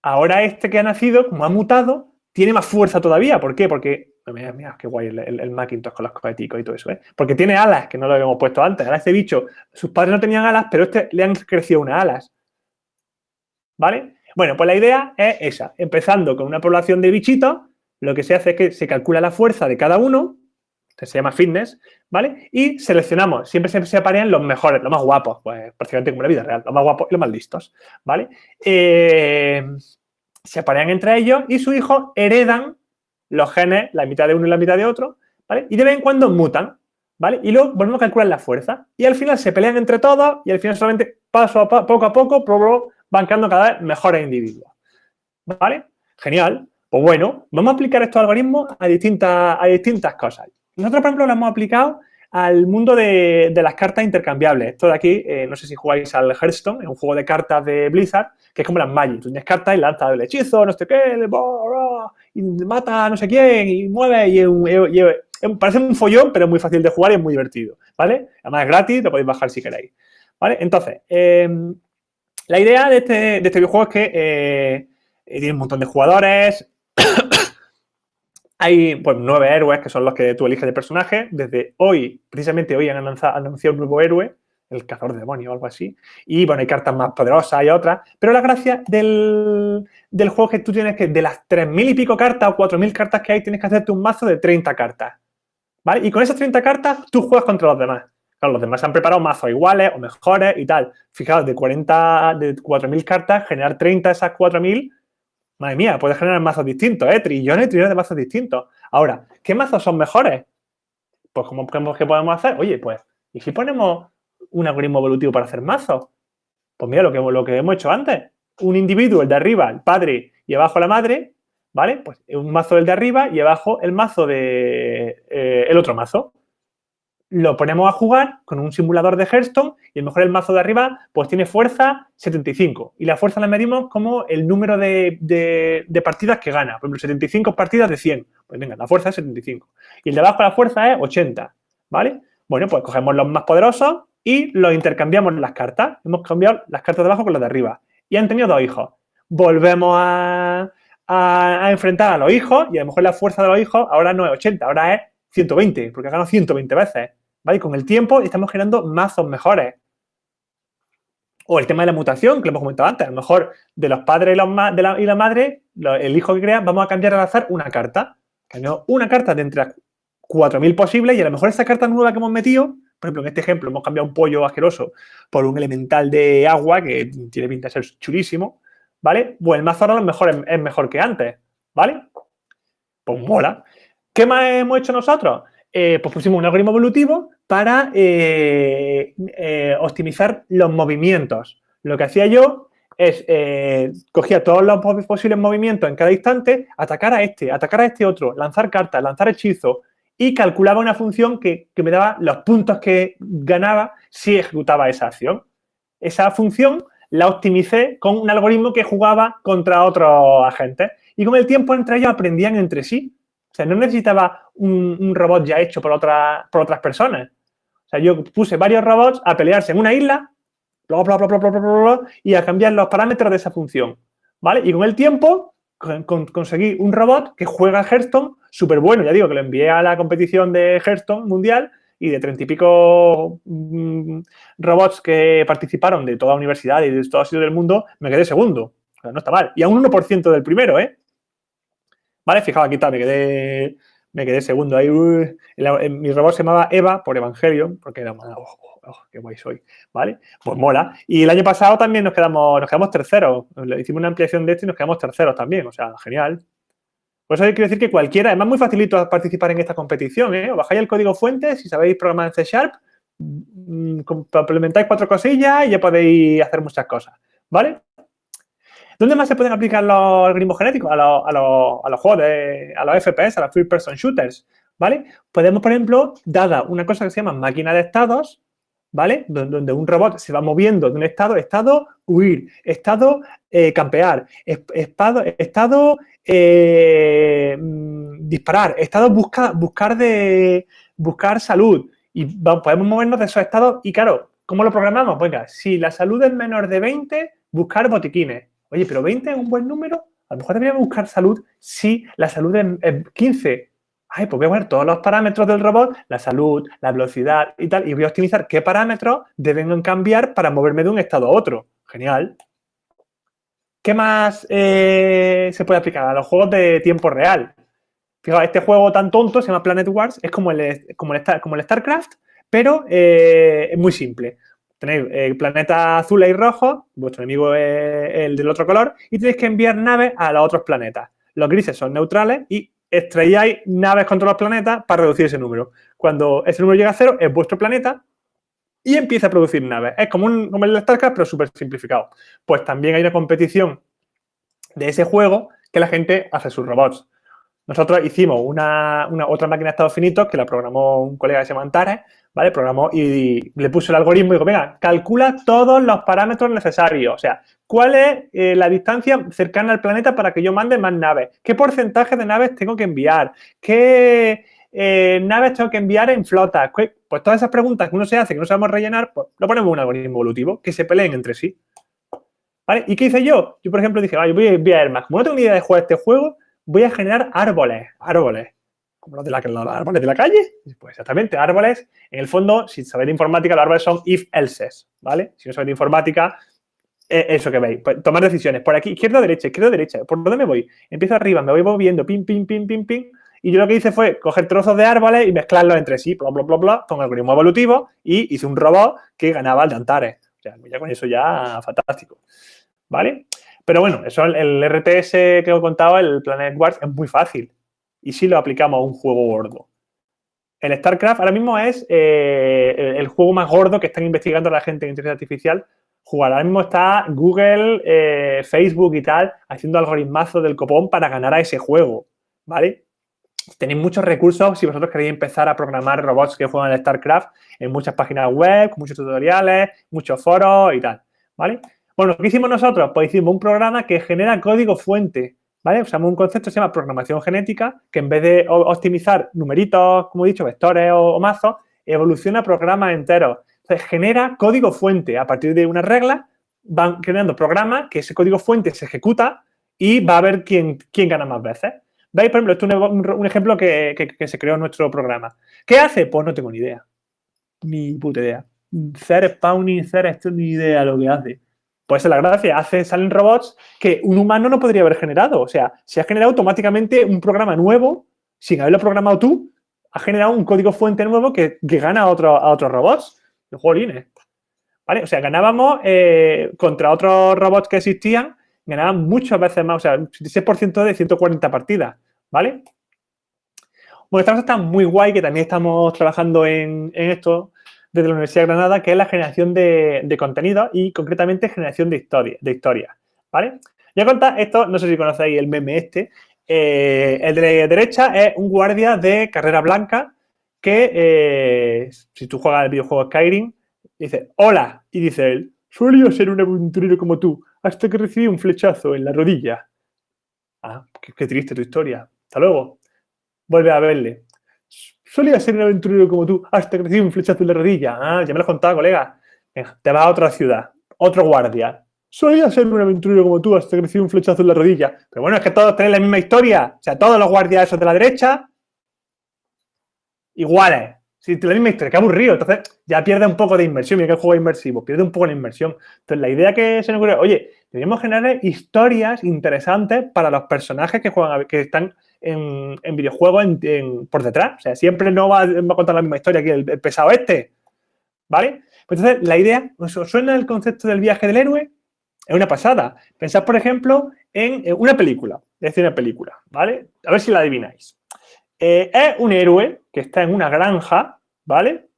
ahora este que ha nacido, como ha mutado, tiene más fuerza todavía. ¿Por qué? Porque, mira, mira qué guay el, Macintosh con los cosméticos y todo eso, ¿eh? Porque tiene alas, que no lo habíamos puesto antes. Ahora este bicho, sus padres no tenían alas, pero este le han crecido unas alas. ¿Vale? Bueno, pues la idea es esa. Empezando con una población de bichitos, lo que se hace es que se calcula la fuerza de cada uno, que se llama fitness, ¿vale? Y seleccionamos, siempre se separan los mejores, los más guapos, pues prácticamente como la vida real, los más guapos y los más listos, ¿vale? Eh, se aparean entre ellos y sus hijos heredan los genes, la mitad de uno y la mitad de otro, ¿vale? Y de vez en cuando mutan, ¿vale? Y luego volvemos a calcular la fuerza. Y al final se pelean entre todos y al final solamente paso a poco a poco van quedando cada vez mejores individuos, ¿vale? Genial. Pues bueno, vamos a aplicar estos algoritmos a distintas, a distintas cosas. Nosotros, por ejemplo, lo hemos aplicado al mundo de, las cartas intercambiables. Esto de aquí, eh, no sé si jugáis al Hearthstone, es un juego de cartas de Blizzard, que es como las Magic. Tú cartas y lanzas el hechizo, no sé qué, y mata a no sé quién, y mueve, y, parece un follón, pero es muy fácil de jugar y es muy divertido, ¿vale? Además es gratis, lo podéis bajar si queréis, ¿vale? Entonces, em, la idea de este, de este videojuego es que eh, tiene un montón de jugadores, hay pues nueve héroes que son los que tú eliges de personaje. Desde hoy, precisamente hoy han anunciado, un nuevo héroe, el cazador de demonios o algo así. Y bueno, hay cartas más poderosas, hay otras. Pero la gracia del, juego es que tú tienes que, de las 3.000 y pico cartas o 4.000 cartas que hay, tienes que hacerte un mazo de 30 cartas. ¿Vale? Y con esas 30 cartas tú juegas contra los demás. Claro, los demás han preparado mazos iguales o mejores y tal. Fijaos, de 40, de 4.000 cartas, generar 30 de esas 4.000 Madre mía, puedes generar mazos distintos, ¿eh? Trillones y trillones de mazos distintos. Ahora, ¿qué mazos son mejores? Pues, ¿cómo, ¿qué podemos hacer? Oye, pues, ¿y si ponemos un algoritmo evolutivo para hacer mazos? Pues mira, lo que, hemos hecho antes. Un individuo, el de arriba, el padre, y abajo la madre, ¿vale? Pues un mazo del de arriba y abajo el mazo de... Eh, el otro mazo lo ponemos a jugar con un simulador de Hearthstone y a lo mejor el mazo de arriba pues tiene fuerza 75 y la fuerza la medimos como el número de, partidas que gana. Por ejemplo, 75 partidas de 100. Pues venga, la fuerza es 75. Y el de abajo la fuerza es 80, ¿vale? Bueno, pues cogemos los más poderosos y los intercambiamos las cartas. Hemos cambiado las cartas de abajo con las de arriba. Y han tenido dos hijos. Volvemos a, enfrentar a los hijos y a lo mejor la fuerza de los hijos ahora no es 80, ahora es 120, porque ha ganado 120 veces. ¿vale? con el tiempo estamos generando mazos mejores. O el tema de la mutación, que lo hemos comentado antes. A lo mejor de los padres y, la, madre, el hijo que crea, vamos a cambiar al azar una carta. Cambiamos una carta de entre 4.000 posibles y a lo mejor esa carta nueva que hemos metido, por ejemplo, en este ejemplo hemos cambiado un pollo asqueroso por un elemental de agua que tiene pinta de ser chulísimo, ¿vale? Pues el mazo ahora lo mejor es, mejor que antes, ¿vale? Pues mola. ¿Qué más hemos hecho nosotros? Eh, pues pusimos un algoritmo evolutivo para eh, eh, optimizar los movimientos. Lo que hacía yo es, cogía todos los posibles movimientos en cada instante, atacar a este, atacar a este otro, lanzar cartas, lanzar hechizos y calculaba una función que, que me daba los puntos que ganaba si ejecutaba esa acción. Esa función la optimicé con un algoritmo que jugaba contra otros agentes. Y con el tiempo entre ellos aprendían entre sí. O sea, no necesitaba un, robot ya hecho por, otra, por otras personas. O sea, yo puse varios robots a pelearse en una isla y a cambiar los parámetros de esa función. ¿Vale? Y con el tiempo conseguí un robot que juega Hearthstone súper bueno. Ya digo que lo envié a la competición de Hearthstone mundial y de treinta y pico mm, robots que participaron de toda universidad y de todo sitio del mundo, me quedé segundo. No está mal. Y a un 1% del primero, ¿eh? ¿Vale? Fijaos, aquí está, me quedé, me quedé segundo ahí. mi robot se llamaba Eva por Evangelion, porque era, oh, oh, qué guay soy, ¿vale? Pues mola. Y el año pasado también nos quedamos, nos quedamos terceros. Hicimos una ampliación de esto y nos quedamos terceros también, o sea, genial. Por eso quiero decir que cualquiera, además muy facilito participar en esta competición, ¿eh? bajáis el código fuente, si sabéis programar en C Sharp, mm, complementáis cuatro cosillas y ya podéis hacer muchas cosas, ¿vale? ¿Dónde más se pueden aplicar los algoritmos genéticos? A, los juegos, de, a los FPS, a los First Person Shooters, ¿vale? Podemos, por ejemplo, dada una cosa que se llama máquina de estados, ¿vale? Donde, un robot se va moviendo de un estado, estado huir, estado eh, campear, estado, estado eh, mm, disparar, estado buscar, buscar, de, buscar salud Y podemos movernos de esos estados y, claro, ¿cómo lo programamos? Venga, si la salud es menor de 20, buscar botiquines. Oye, pero 20 es un buen número. A lo mejor deberíamos buscar salud si la salud es 15. Ay, pues voy a poner todos los parámetros del robot, la salud, la velocidad y tal, y voy a optimizar qué parámetros deben cambiar para moverme de un estado a otro. Genial. ¿Qué más eh, se puede aplicar? A los juegos de tiempo real. Fijaos, este juego tan tonto se llama Planet Wars, es como el, como el, como el StarCraft, pero eh, es muy simple. Tenéis eh, planeta azul y rojo, vuestro enemigo es el del otro color, y tenéis que enviar naves a los otros planetas. Los grises son neutrales y extraíais naves contra los planetas para reducir ese número. Cuando ese número llega a cero, es vuestro planeta y empieza a producir naves. Es como, un, como el StarCraft, pero súper simplificado. Pues también hay una competición de ese juego que la gente hace sus robots. Nosotros hicimos una, otra máquina de estados finitos que la programó un colega que se llama Antares, ¿vale? Programó y, le puso el algoritmo y dijo, venga, calcula todos los parámetros necesarios. O sea, ¿cuál es eh, la distancia cercana al planeta para que yo mande más naves? ¿Qué porcentaje de naves tengo que enviar? ¿Qué eh, naves tengo que enviar en flotas? Pues todas esas preguntas que uno se hace, que no sabemos rellenar, pues lo ponemos en un algoritmo evolutivo, que se peleen entre sí. ¿Vale? ¿Y qué hice yo? Yo, por ejemplo, dije, voy, a ir más. Como no tengo ni idea de jugar este juego, voy a generar árboles, árboles. Como los de la, los árboles de la calle. Pues exactamente, árboles. En el fondo, si sabéis de informática, los árboles son if-elses, ¿vale? Si no sabéis informática, es eso que veis. Pues, tomar decisiones. Por aquí, izquierda, derecha, izquierda, derecha. ¿Por dónde me voy? Empiezo arriba, me voy moviendo, pim, pim, pim, pim, pim, y yo lo que hice fue coger trozos de árboles y mezclarlos entre sí, bla, bla, bla, bla, con algoritmo evolutivo y hice un robot que ganaba al de Antares. O sea, ya con eso ya fantástico. ¿Vale? Pero bueno, eso el, RTS que os he contado, el Planet Wars, es muy fácil. Y si lo aplicamos a un juego gordo. El StarCraft ahora mismo es eh, el, juego más gordo que están investigando la gente en inteligencia artificial. Jugar. Ahora mismo está Google, eh, Facebook y tal haciendo algoritmazos del copón para ganar a ese juego. ¿Vale? Tenéis muchos recursos si vosotros queréis empezar a programar robots que juegan al StarCraft en muchas páginas web, muchos tutoriales, muchos foros y tal, ¿vale? Bueno, ¿qué hicimos nosotros? Pues hicimos un programa que genera código fuente, ¿vale? Usamos un concepto que se llama programación genética, que en vez de optimizar numeritos, como he dicho, vectores o, mazos, evoluciona programas enteros. Entonces, genera código fuente. A partir de una regla, van creando programas que ese código fuente se ejecuta y va a ver quién, quién gana más veces. ¿Veis? Por ejemplo, esto es un, ejemplo que, se creó en nuestro programa. ¿Qué hace? Pues no tengo ni idea. Ni puta idea. Hacer spawning, hacer esto, ni idea lo que hace. Pues es la gracia, hace, salen robots que un humano no podría haber generado. O sea, se ha generado automáticamente un programa nuevo, sin haberlo programado tú, ha generado un código fuente nuevo que, gana a, otro, a otros robots. Jolines. ¿Vale? O sea, ganábamos eh, contra otros robots que existían, ganaban muchas veces más, o sea, 16% de 140 partidas. ¿vale? Bueno, esta cosa está muy guay, que también estamos trabajando en, esto desde la Universidad de Granada, que es la generación de, contenido y concretamente generación de historia, de historia, ¿vale? Ya contar esto, no sé si conocéis el meme este, eh, el de la derecha es un guardia de carrera blanca que, eh, si tú juegas el videojuego Skyrim, dice, hola, y dice él, solía ser un aventurero como tú, hasta que recibí un flechazo en la rodilla. Ah, qué triste tu historia. Hasta luego. Vuelve a verle. Solía ser un aventurero como tú hasta que recibí un flechazo en la rodilla. Ah, ya me lo has contado, colega. Te vas a otra ciudad. Otro guardia. Solía ser un aventurero como tú hasta que recibí un flechazo en la rodilla. Pero bueno, es que todos tienen la misma historia. O sea, todos los guardias esos de la derecha, iguales. Sí, la misma historia, qué aburrido. Entonces, ya pierde un poco de inmersión. Mira que el juego es inmersivo, pierde un poco la inmersión. Entonces, la idea que se nos ocurre, oye, deberíamos generar historias interesantes para los personajes que juegan, que están en, videojuegos por detrás. O sea, siempre no va, a contar la misma historia que el, pesado este. ¿Vale? Pues entonces, la idea, ¿os suena el concepto del viaje del héroe? Es una pasada. Pensad, por ejemplo, en una película. Es decir, una película, ¿vale? A ver si la adivináis. Eh, es un héroe que está en una granja, ¿vale?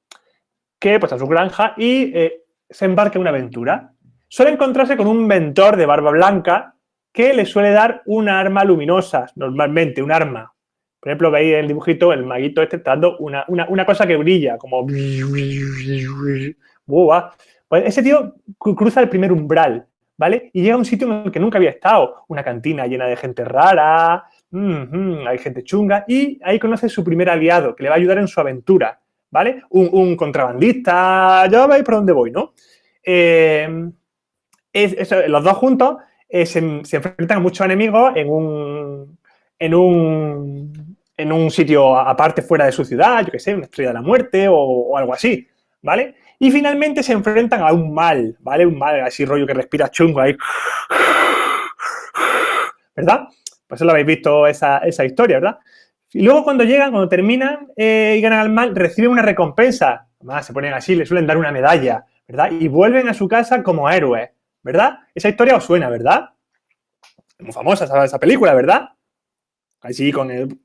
Que pues a su granja y eh, se embarca en una aventura. Suele encontrarse con un mentor de barba blanca que le suele dar una arma luminosa, normalmente, un arma. Por ejemplo, veis en el dibujito, el maguito este está dando una, cosa que brilla, como... Pues ese tío cruza el primer umbral, ¿vale? Y llega a un sitio en el que nunca había estado. Una cantina llena de gente rara, hay gente chunga, y ahí conoce su primer aliado, que le va a ayudar en su aventura, ¿vale? Un, contrabandista, ya veis por dónde voy, ¿no? Eh, los dos juntos eh, se, enfrentan a muchos enemigos en un, en un, en un sitio aparte fuera de su ciudad, yo qué sé, una estrella de la muerte o, algo así, ¿vale? Y finalmente se enfrentan a un mal, ¿vale? Un mal así rollo que respira chungo ahí. ¿Verdad? Pues lo habéis visto esa, esa historia, ¿verdad? Y luego cuando llegan, cuando terminan eh, y ganan al mal, reciben una recompensa. Además, se ponen así, le suelen dar una medalla, ¿verdad? Y vuelven a su casa como héroes, ¿verdad? Esa historia os suena, ¿verdad? muy famosa esa, película, ¿verdad? Así con el...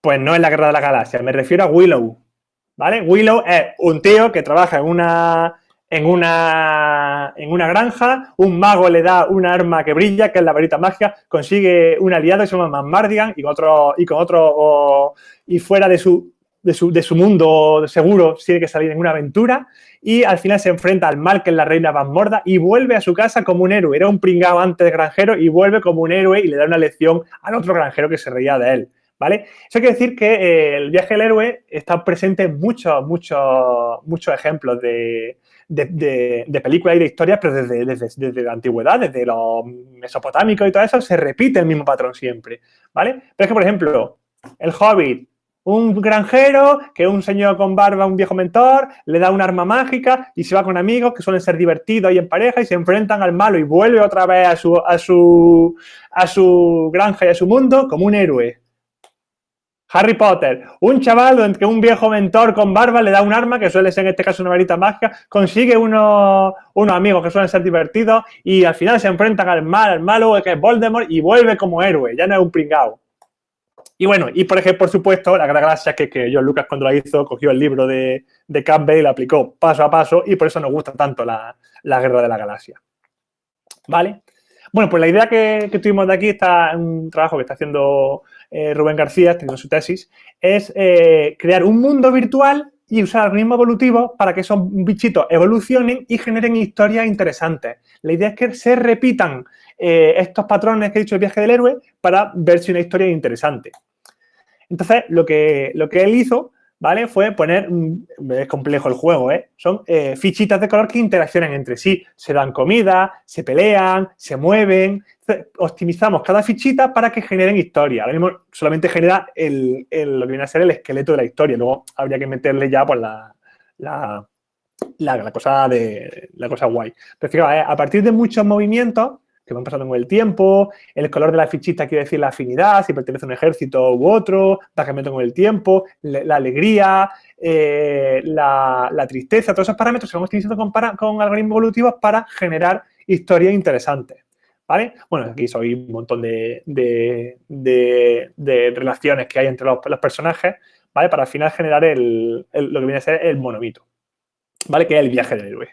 Pues no es la Guerra de la Galaxia, me refiero a Willow, ¿vale? Willow es un tío que trabaja en una, en una, en una granja, un mago le da una arma que brilla, que es la varita mágica, consigue un aliado que se llama Mardigan y con otro, y con otro, y fuera de su, de su, de su mundo seguro tiene que salir en una aventura y al final se enfrenta al mal que es la reina Van Morda y vuelve a su casa como un héroe. Era un pringado antes de granjero y vuelve como un héroe y le da una lección al otro granjero que se reía de él. ¿Vale? Eso quiere decir que eh, el viaje del héroe está presente en muchos, muchos, muchos ejemplos de, de, películas y de historias, pero desde, desde, la antigüedad, desde los mesopotámicos y todo eso, se repite el mismo patrón siempre, ¿vale? Pero es que, por ejemplo, el Hobbit, un granjero, que un señor con barba, un viejo mentor, le da un arma mágica y se va con amigos que suelen ser divertidos y en pareja y se enfrentan al malo y vuelve otra vez a su, a su, a su granja y a su mundo como un héroe. Harry Potter, un chaval que un viejo mentor con barba le da un arma, que suele ser en este caso una varita mágica, consigue unos, unos amigos que suelen ser divertidos y al final se enfrentan al mal, al malo, que es Voldemort, y vuelve como héroe, ya no es un pringao. Y bueno, y por ejemplo, por supuesto, la gran gracia que, que John Lucas cuando la hizo cogió el libro de, de Campbell y lo aplicó paso a paso y por eso nos gusta tanto la, Guerra de la Galaxia. ¿Vale? Bueno, pues la idea que, tuvimos de aquí está un trabajo que está haciendo eh, Rubén García, teniendo su tesis, es eh, crear un mundo virtual y usar algoritmos evolutivos para que esos bichitos evolucionen y generen historias interesantes. La idea es que se repitan eh, estos patrones que he dicho del viaje del héroe para ver si una historia es interesante. Entonces, lo que, lo que él hizo, ¿vale? Fue poner, es complejo el juego, ¿eh? Son eh, fichitas de color que interaccionan entre sí. Se dan comida, se pelean, se mueven. optimizamos cada fichita para que generen historia. Ahora mismo solamente genera el, lo que viene a ser el esqueleto de la historia. Luego habría que meterle ya pues, la, la, cosa de la cosa guay. Pero fijaos, a partir de muchos movimientos que van pasando con el tiempo, el color de la fichita quiere decir la afinidad, si pertenece a un ejército u otro, va cambiando con el tiempo, la alegría, eh, la, tristeza, todos esos parámetros se van utilizando con, con algoritmos evolutivos para generar historias interesantes. ¿Vale? Bueno, aquí soy un montón de, relaciones que hay entre los, personajes, ¿vale? Para al final generar lo que viene a ser el monomito, ¿vale? Que es el viaje del héroe.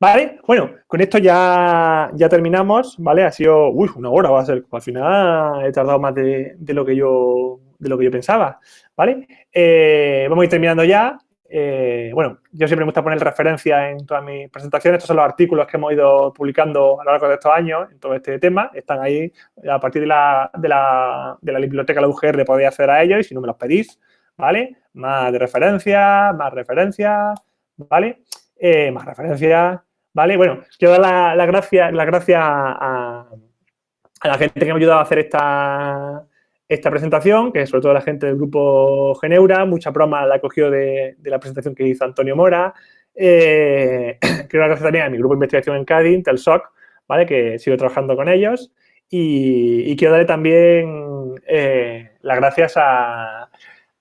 Vale, bueno, con esto ya, ya terminamos, ¿vale? Ha sido, una hora va a ser, al final he tardado más de, lo, que yo, de lo que yo pensaba, ¿vale? Eh, vamos a ir terminando ya. Eh, bueno, yo siempre me gusta poner referencia en todas mis presentaciones. Estos son los artículos que hemos ido publicando a lo largo de estos años en todo este tema. Están ahí a partir de la, de la, de la biblioteca de la UGR podéis acceder a ellos y si no me los pedís, ¿vale? Más de referencia, más referencias, ¿vale? Eh, más referencias, ¿Vale? Bueno, quiero dar la, gracia, la gracia a, la gente que me ha ayudado a hacer esta, esta presentación, que sobre todo la gente del grupo Geneura, mucha broma la cogió de, de la presentación que hizo Antonio Mora. Quiero dar gracias también a mi grupo de investigación en Cádiz, el SOC, ¿vale? que sigo trabajando con ellos. Y, quiero darle también eh, las gracias a,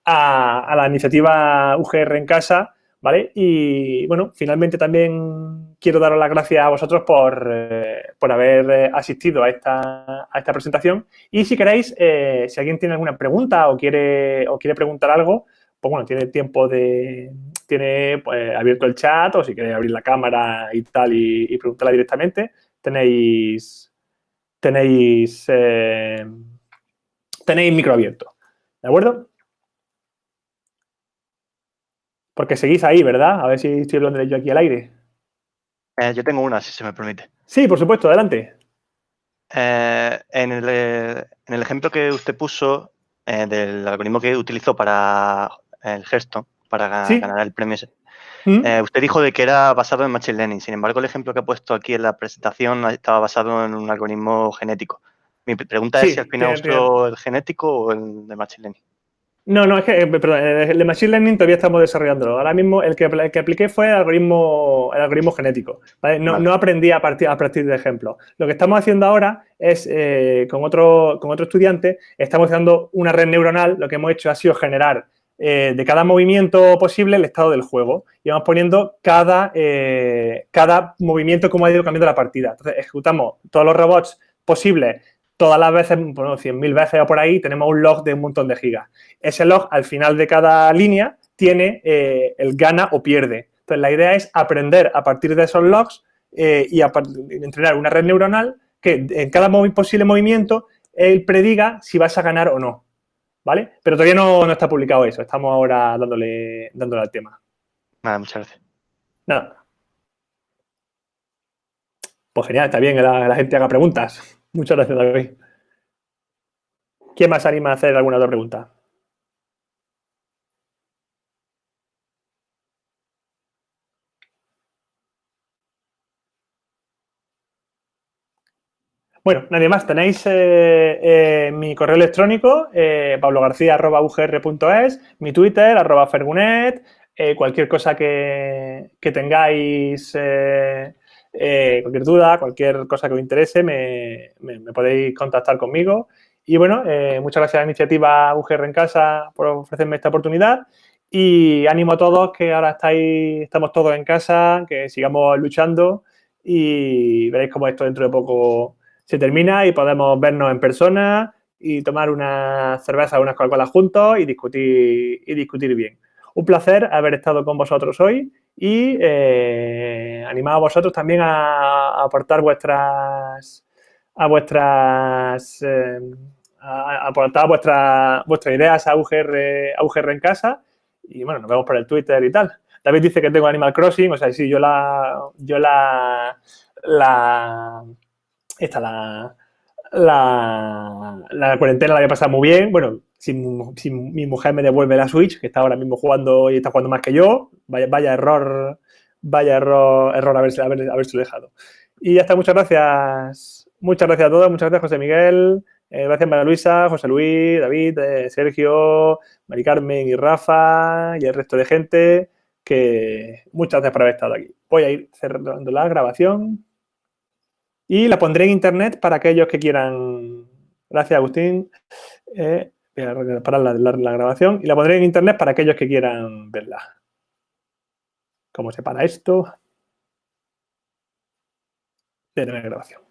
a, la iniciativa UGR en casa, ¿vale? Y, bueno, finalmente también quiero daros las gracias a vosotros por, eh, haber eh, asistido a esta, a esta, presentación. Y si queréis, eh, si alguien tiene alguna pregunta o quiere, o quiere preguntar algo, pues bueno, tiene tiempo de... Tiene pues, abierto el chat o si queréis abrir la cámara y tal y, preguntarla directamente, tenéis... Tenéis... tenéis micro abierto. ¿De acuerdo? Porque seguís ahí, ¿verdad? A ver si estoy hablando de yo aquí al aire. Eh, yo tengo una, si se me permite. Sí, por supuesto, adelante. Eh, en, el, ejemplo que usted puso eh, del algoritmo que utilizó para el gesto, para ganar, Sí. ganar el premio. ¿Mm? Eh, usted dijo de que era basado en Machine Learning. Sin embargo, el ejemplo que ha puesto aquí en la presentación estaba basado en un algoritmo genético. Mi pre- pregunta Sí, es si al final usó el genético o el de Machine Learning. No, no, es que, eh, perdón, el de Machine Learning todavía estamos desarrollándolo. Ahora mismo el que, el que apliqué fue el algoritmo, el algoritmo genético. ¿vale? No, Vale. no aprendí a partir, a partir de ejemplos. Lo que estamos haciendo ahora es, eh, con, otro, con otro estudiante, estamos haciendo una red neuronal. Lo que hemos hecho ha sido generar eh, de cada movimiento posible el estado del juego. Y vamos poniendo cada, eh, cada movimiento como ha ido cambiando la partida. Entonces, ejecutamos todos los robots posibles todas las veces, bueno, 100.000 veces o por ahí, tenemos un log de un montón de gigas. Ese log, al final de cada línea, tiene eh, el gana o pierde. Entonces, la idea es aprender a partir de esos logs eh, y a entrenar una red neuronal que en cada movi- posible movimiento él prediga si vas a ganar o no. ¿Vale? Pero todavía no, no está publicado eso. Estamos ahora dándole, dándole al tema. Nada, muchas gracias. Nada. Pues genial, está bien que la, la gente haga preguntas. Muchas gracias, David. ¿Quién más anima a hacer alguna otra pregunta? Bueno, nadie más. Tenéis eh, eh, mi correo electrónico, eh, pablogarcía.ugr.es, mi Twitter, arroba fergunet, eh, cualquier cosa que, que tengáis, eh, cualquier duda, cualquier cosa que os interese, me, podéis contactar conmigo. Y bueno, eh, muchas gracias a la iniciativa UGR en Casa por ofrecerme esta oportunidad. Y ánimo a todos que ahora estáis, estamos todos en casa, que sigamos luchando y veréis cómo esto dentro de poco se termina y podemos vernos en persona y tomar una cerveza unas Coca-Cola juntos y discutir, y discutir bien. Un placer haber estado con vosotros hoy y eh, animado a vosotros también a, aportar vuestras a vuestras eh, aportar vuestras vuestras ideas a UGR, a UGR en casa y bueno, nos vemos por el Twitter y tal. David dice que tengo Animal Crossing, o sea, sí, yo la yo la la la la, la cuarentena la voy a pasar muy bien. Bueno, si, mi mujer me devuelve la Switch, que está ahora mismo jugando y está jugando más que yo, vaya, error, vaya error, error haberse, haber, haberse dejado. Y ya está, muchas gracias. Muchas gracias a todos, muchas gracias José Miguel, eh, gracias María Luisa, José Luis, David, eh, Sergio, Mari Carmen y Rafa y el resto de gente, que muchas gracias por haber estado aquí. Voy a ir cerrando la grabación. Y la pondré en internet para aquellos que quieran. Gracias, Agustín. Eh, voy a parar la, la- la grabación y la pondré en internet para aquellos que quieran verla. ¿Cómo se para esto? De la grabación.